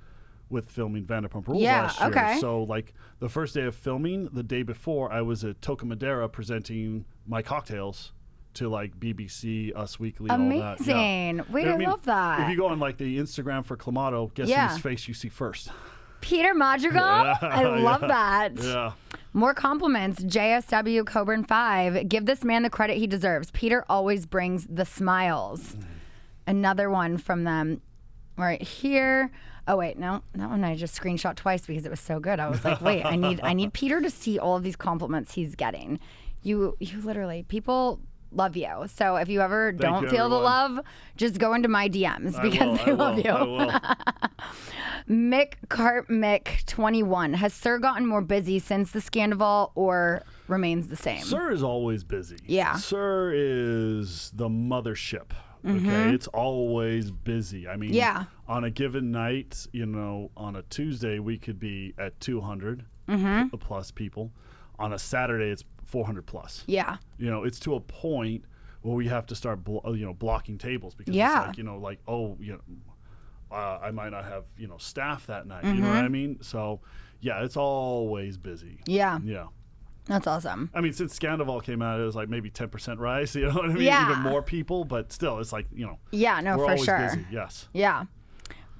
with filming Vanderpump Rules Yeah, last year. okay. So like the first day of filming, the day before, I was at Toca Madera presenting my cocktails to like BBC, Us Weekly, and all that. Amazing. Wait, I love that. If you go on like the Instagram for Clamato, guess Yeah. whose face you see first? [LAUGHS] Peter Madrigal? I love [LAUGHS] that. Yeah. More compliments. JSW Coburn 5. Give this man the credit he deserves. Peter always brings the smiles. Mm. Another one from them right here. Oh wait, no, that one I just screenshot twice because it was so good. I was like, wait, I need I need Peter to see all of these compliments he's getting. You you literally people love you. So if you ever don't you, feel the love, just go into my DMs because will, they I love will, you. [LAUGHS] Mick Cart Mick 21. Has SUR gotten more busy since the scandal or remains the same? SUR is always busy. Yeah. SUR is the mothership. Okay. It's always busy. I mean, Yeah. on a given night, you know, on a Tuesday, we could be at 200 Mm-hmm. p- plus people. On a Saturday, it's 400 plus. Yeah. You know, it's to a point where we have to start, blo- uh, you know, blocking tables because Yeah. it's like, you know, like, oh, you know, uh, I might not have, you know, staff that night. You know what I mean? So, yeah, it's always busy. Mm-hmm. Yeah. Yeah. That's awesome. I mean, since Scandoval came out, it was like maybe 10% rise. [LAUGHS] You know what I mean? Yeah. Even more people, but still, it's like, you know, Yeah, no, for sure. busy. Yes. Yeah.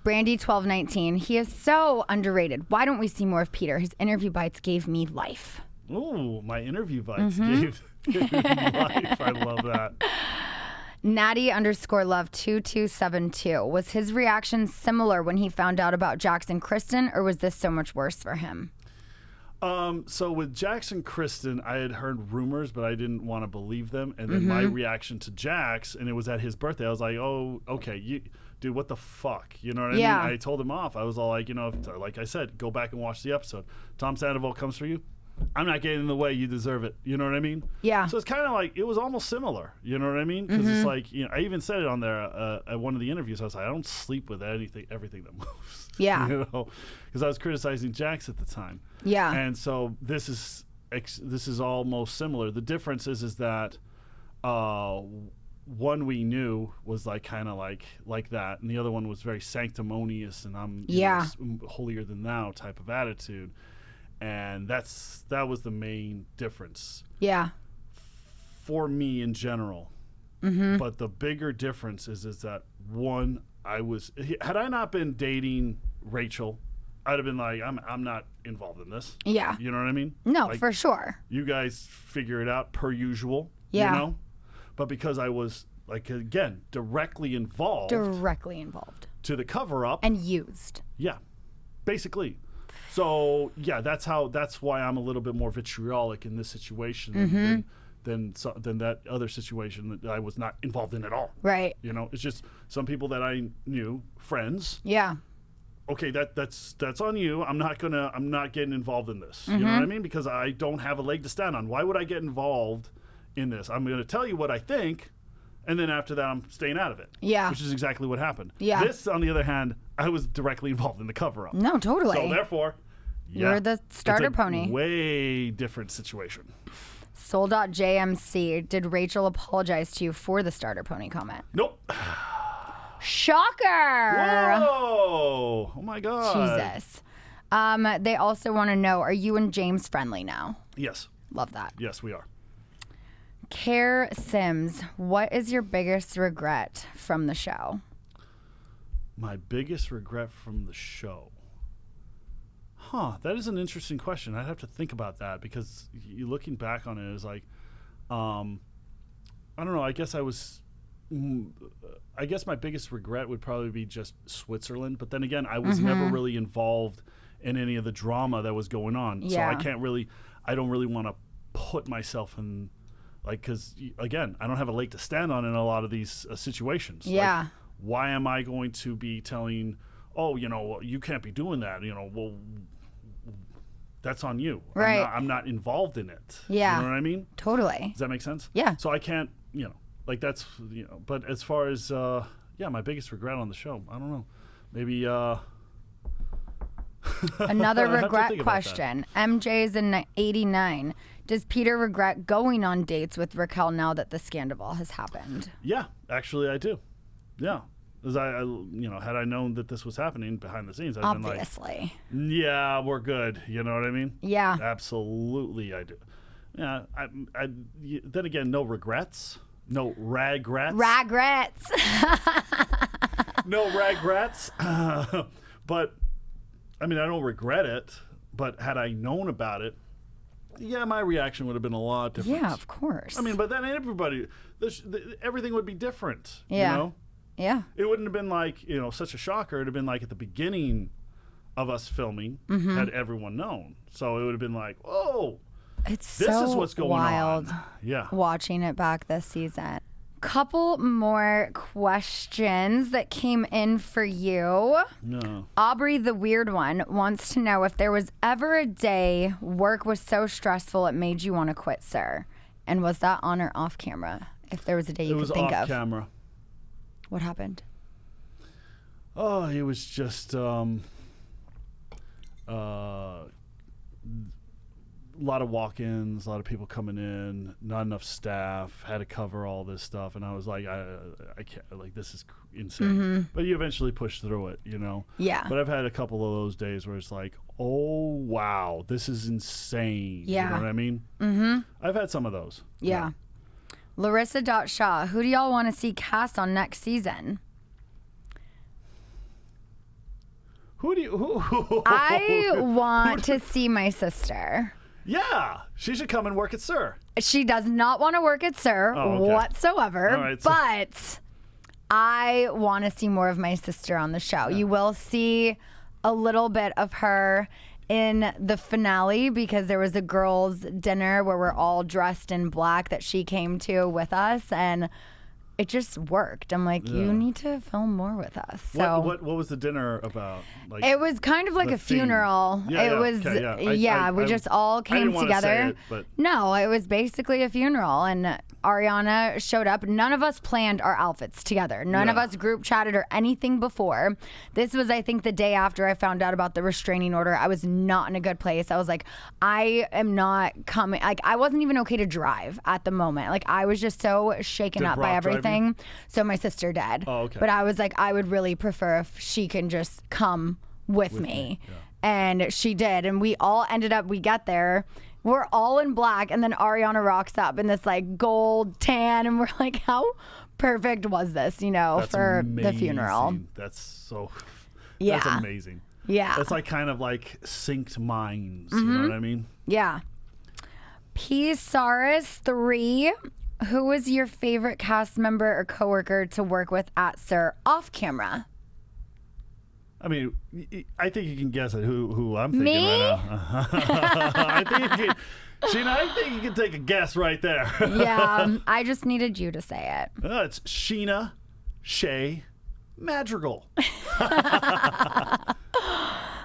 Brandy twelve nineteen. He is so underrated. Why don't we see more of Peter? His interview bites gave me life. Ooh, my interview bites Mm-hmm. gave, gave me [LAUGHS] life. I love that. Natty underscore love two two seven two. Was his reaction similar when he found out about Jax and Kristen, or was this so much worse for him? Um, so with Jax and Kristen, I had heard rumors, but I didn't want to believe them. And then my Mm-hmm. reaction to Jax, and it was at his birthday. I was like, "Oh, okay, you, dude, what the fuck?" You know what I Yeah. mean? I told him off. I was all like, you know, if- like I said, go back and watch the episode. Tom Sandoval comes for you. I'm not getting in the way. You deserve it. You know what I mean? Yeah. So it's kind of like it was almost similar. You know what I mean? Because Mm-hmm. it's like you know, I even said it on there uh, at one of the interviews. I was like, I don't sleep with anything, everything that [LAUGHS] moves. Yeah. you know, because I was criticizing Jax at the time. Yeah. And so this is ex- this is almost similar. The difference is is that uh, one we knew was like kind of like like that, and the other one was very sanctimonious and I'm you know, Yeah. holier than thou type of attitude, and that's that was the main difference Yeah. for me in general. Mm-hmm. But the bigger difference is is that one, I was had I not been dating Rachel, I'd have been like, I'm I'm not involved in this. Yeah. You know what I mean? No, Like, for sure. you guys figure it out per usual. Yeah. You know? But because I was like again directly involved Directly involved to the cover up, and used. yeah, basically. So yeah, that's how. That's why I'm a little bit more vitriolic in this situation than Mm-hmm. than, than, so, than that other situation that I was not involved in at all. Right. You know, it's just some people that I knew, friends. Yeah. Okay, that that's that's on you. I'm not gonna. I'm not getting involved in this. You know Mm-hmm. what I mean? Because I don't have a leg to stand on. Why would I get involved in this? I'm gonna tell you what I think, and then after that, I'm staying out of it. Yeah. Which is exactly what happened. Yeah. This, on the other hand, I was directly [LAUGHS] involved in the cover up. No, totally. So therefore, You're yeah, the it's starter a pony. Way different situation. Soul.jmc. Did Rachel apologize to you for the starter pony comment? Nope. Shocker. Whoa! Oh my god. Jesus. Um, they also want to know are you and James friendly now? Yes. Love that. Yes, we are. Care Sims, what is your biggest regret from the show? My biggest regret from the show. Huh, that is an interesting question. I'd have to think about that because you looking back on it is like, um, I don't know. I guess I was, mm, I guess my biggest regret would probably be just Switzerland. But then again, I was never really involved in any of the drama that was going on, yeah. so I can't really, I don't really want to put myself in, like, because again, I don't have a leg to stand on in a lot of these uh, situations. Like, Yeah. Why am I going to be telling, oh, you know, you can't be doing that? You know, well, that's on you. Right. I'm not, I'm not involved in it. Yeah. You know what I mean? Totally. Does that make sense? Yeah. So I can't, you know, like that's, you know, but as far as, uh, yeah, my biggest regret on the show, I don't know. Maybe, uh, [LAUGHS] Another I have to regret think about that. question. MJ's in 89. Does Peter regret going on dates with Raquel now that the scandal has happened? yeah, actually I do. Yeah. As I, I, you know, had I known that this was happening behind the scenes, I'd Obviously. been like, yeah, we're good. You know what I mean? Yeah. Absolutely, I do. Yeah, I. then again, no regrets, no regrets, Regrets. [LAUGHS] no regrets. [LAUGHS] but I mean, I don't regret it. But had I known about it, yeah, my reaction would have been a lot different. yeah, of course. I mean, but then everybody, this, the, everything would be different. Yeah. You know? Yeah. It wouldn't have been like, you know, such a shocker. It'd have been like at the beginning of us filming, Mm-hmm. had everyone known. So it would have been like, whoa, It's this so is what's going wild on. [SIGHS] Yeah. watching it back this season. Couple more questions that came in for you. No. Aubrey, the weird one, wants to know if there was ever a day work was so stressful it made you want to quit, SUR. And was that on or off camera? If there was a day you it could was think off of. camera. What happened? Oh, it was just um uh a lot of walk-ins, a lot of people coming in, not enough staff, had to cover all this stuff, and I was like, I, I can't, like this is insane. But you eventually push through it, you know. Mm-hmm. Yeah. But I've had a couple of those days where it's like, oh wow, this is insane. Yeah. You Yeah. know what I mean? Mm-hmm. I've had some of those. Yeah. Larissa Dot Shaw, who do y'all want to see cast on next season? Who do you? Who? [LAUGHS] who I want to [LAUGHS] see my sister. yeah, she should come and work at SUR. She does not want to work at SUR Oh, okay. whatsoever, right, so- but I want to see more of my sister on the show. You will see a little bit of her in the finale because there was a girls' dinner where we're all dressed in black that she came to with us and it just worked. I'm like, you need to film more with us. So What, what what was the dinner about? Like it was kind of like the a theme. funeral. Yeah, it yeah, was, okay, yeah. I- yeah, I- we I- just all I came didn't wanna say together. it, but- No, it was basically a funeral, and Ariana showed up. None of us planned our outfits together. None of us group chatted or anything before. This was, I think, the day after I found out about the restraining order. I was not in a good place. I was like, I am not coming. Like, I wasn't even okay to drive at the moment. Like, I was just so shaken Did up by Brock you? everything. So my sister did. Oh, okay. But I was like, I would really prefer if she can just come with, me. And she did. And we all ended up, we got there. We're all in black. And then Ariana rocks up in this like gold tan. And we're like, how perfect was this, you know, That's for the funeral? That's so. Yeah. That's amazing. Yeah. It's like kind of like synced minds. You Mm-hmm. know what I mean? Yeah. P. Saris 3. Who was your favorite cast member or coworker to work with at SUR off camera? I mean, I think you can guess it. Who who I'm thinking Me? right now. [LAUGHS] I think you can. Scheana, I think you can take a guess right there. Yeah, [LAUGHS] um, I just needed you to say it. Uh, it's Scheana Shay Madrigal. [LAUGHS]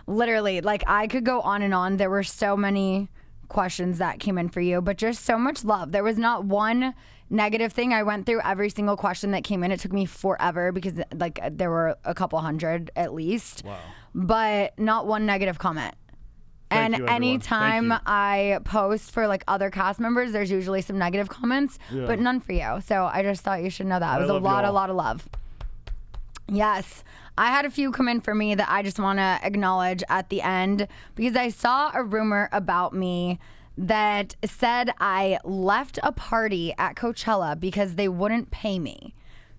literally like i could go on and on there were so many questions that came in for you but just so much love there was not one negative thing i went through every single question that came in it took me forever because like there were a couple hundred at least Wow. but not one negative comment Thank and you, anytime. I post for like other cast members, there's usually some negative comments, Yeah. but none for you. So I just thought you should know that. It was a lot, a lot of love. Yes. I had a few come in for me that I just want to acknowledge at the end because I saw a rumor about me that said I left a party at Coachella because they wouldn't pay me.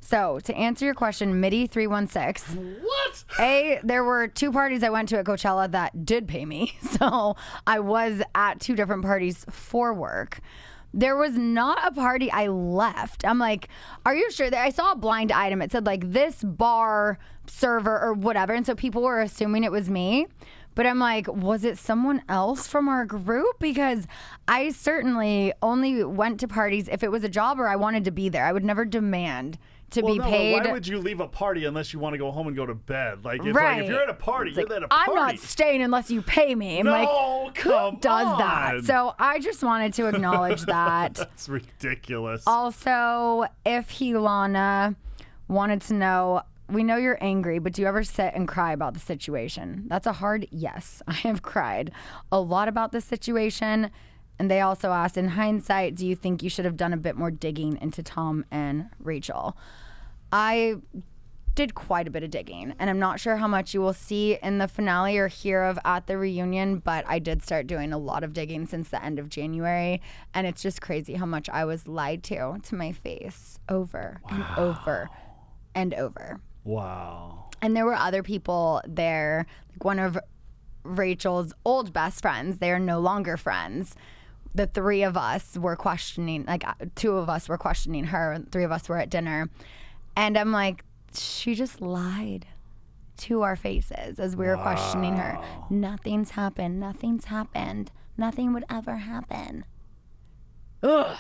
So, to answer your question, MIDI316. What? A, there were two parties I went to at Coachella that did pay me. [LAUGHS] So I was at two different parties for work. There was not a party I left. I'm like, are you sure I saw a blind item? It said like this bar server or whatever. And so people were assuming it was me. But I'm like, was it someone else from our group? Because I certainly only went to parties if it was a job or I wanted to be there. I would never demand to Well, be no, paid. Why would you leave a party unless you want to go home and go to bed? Like, it's Right. like if you're at a party, It's you're like, at a party. I'm not staying unless you pay me. I'm like, No, who come does that? So I just wanted to acknowledge that. [LAUGHS] That's ridiculous. also, if Hilana wanted to know, we know you're angry, but do you ever sit and cry about the situation? That's a hard yes. [LAUGHS] I have cried a lot about this situation. And they also asked, in hindsight, do you think you should have done a bit more digging into Tom and Rachel? I did quite a bit of digging, and I'm not sure how much you will see in the finale or hear of at the reunion, but I did start doing a lot of digging since the end of January, and it's just crazy how much I was lied to to my face over and over and over. Wow. And there were other people there, like one of Rachel's old best friends. They are no longer friends. The three of us were questioning, like uh, two of us were questioning her, and three of us were at dinner. And I'm like, she just lied to our faces as we were questioning her. Nothing's happened. Nothing's happened. Nothing would ever happen. Ugh.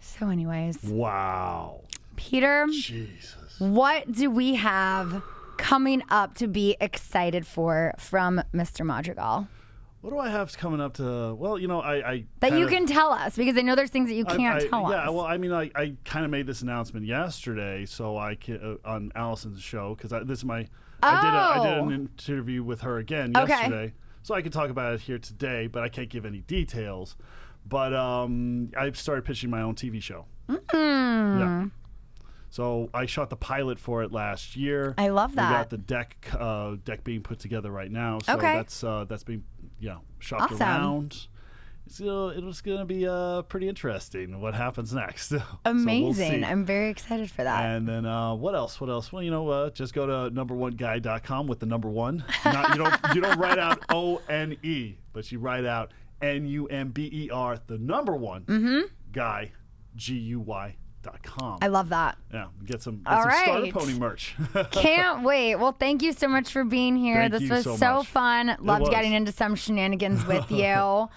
So, anyways, Wow. Peter. Jesus. What do we have coming up to be excited for from Mr. Madrigal? What do I have coming up to? Well, you know, I. I That you can tell us because I know there's things that you can't I- tell yeah, us. well, I mean, I, I kind of made this announcement yesterday, so I can, uh, on Allison's show because this is my. I did a, I did Oh. an interview with her again Okay. yesterday, So I can talk about it here today, but I can't give any details. But um, I've started pitching my own TV show. Mm. Yeah. So I shot the pilot for it last year. I love that. We got the deck uh, deck being put together right now. So Okay. that's uh, that's being yeah shopped Awesome. around. So it's going to be uh, pretty interesting what happens next. [LAUGHS] So we'll Amazing. I'm very excited for that. And then uh, what else? What else? Well, you know, uh, just go to number1guy.com with the number one. Not, you don't you don't write out [LAUGHS] O N E, but you write out N U M B E R, the number one guy, G U Y ponymerch.com. I love that. Yeah, get some, get All some right. starter pony merch. [LAUGHS] Can't wait. Well, thank you so much for being here. Thank this was so, so fun. Loved getting into some shenanigans with [LAUGHS] you.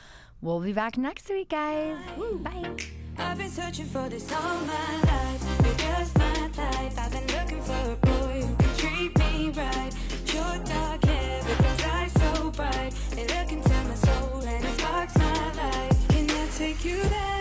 we'll be back next week, guys. Woo. Bye. I've been searching for this all my life. You're just my type. I've been looking for a boy who can treat me right. Your dark hair, because I so bright. They look into my soul and it sparks my life. Can I take you there?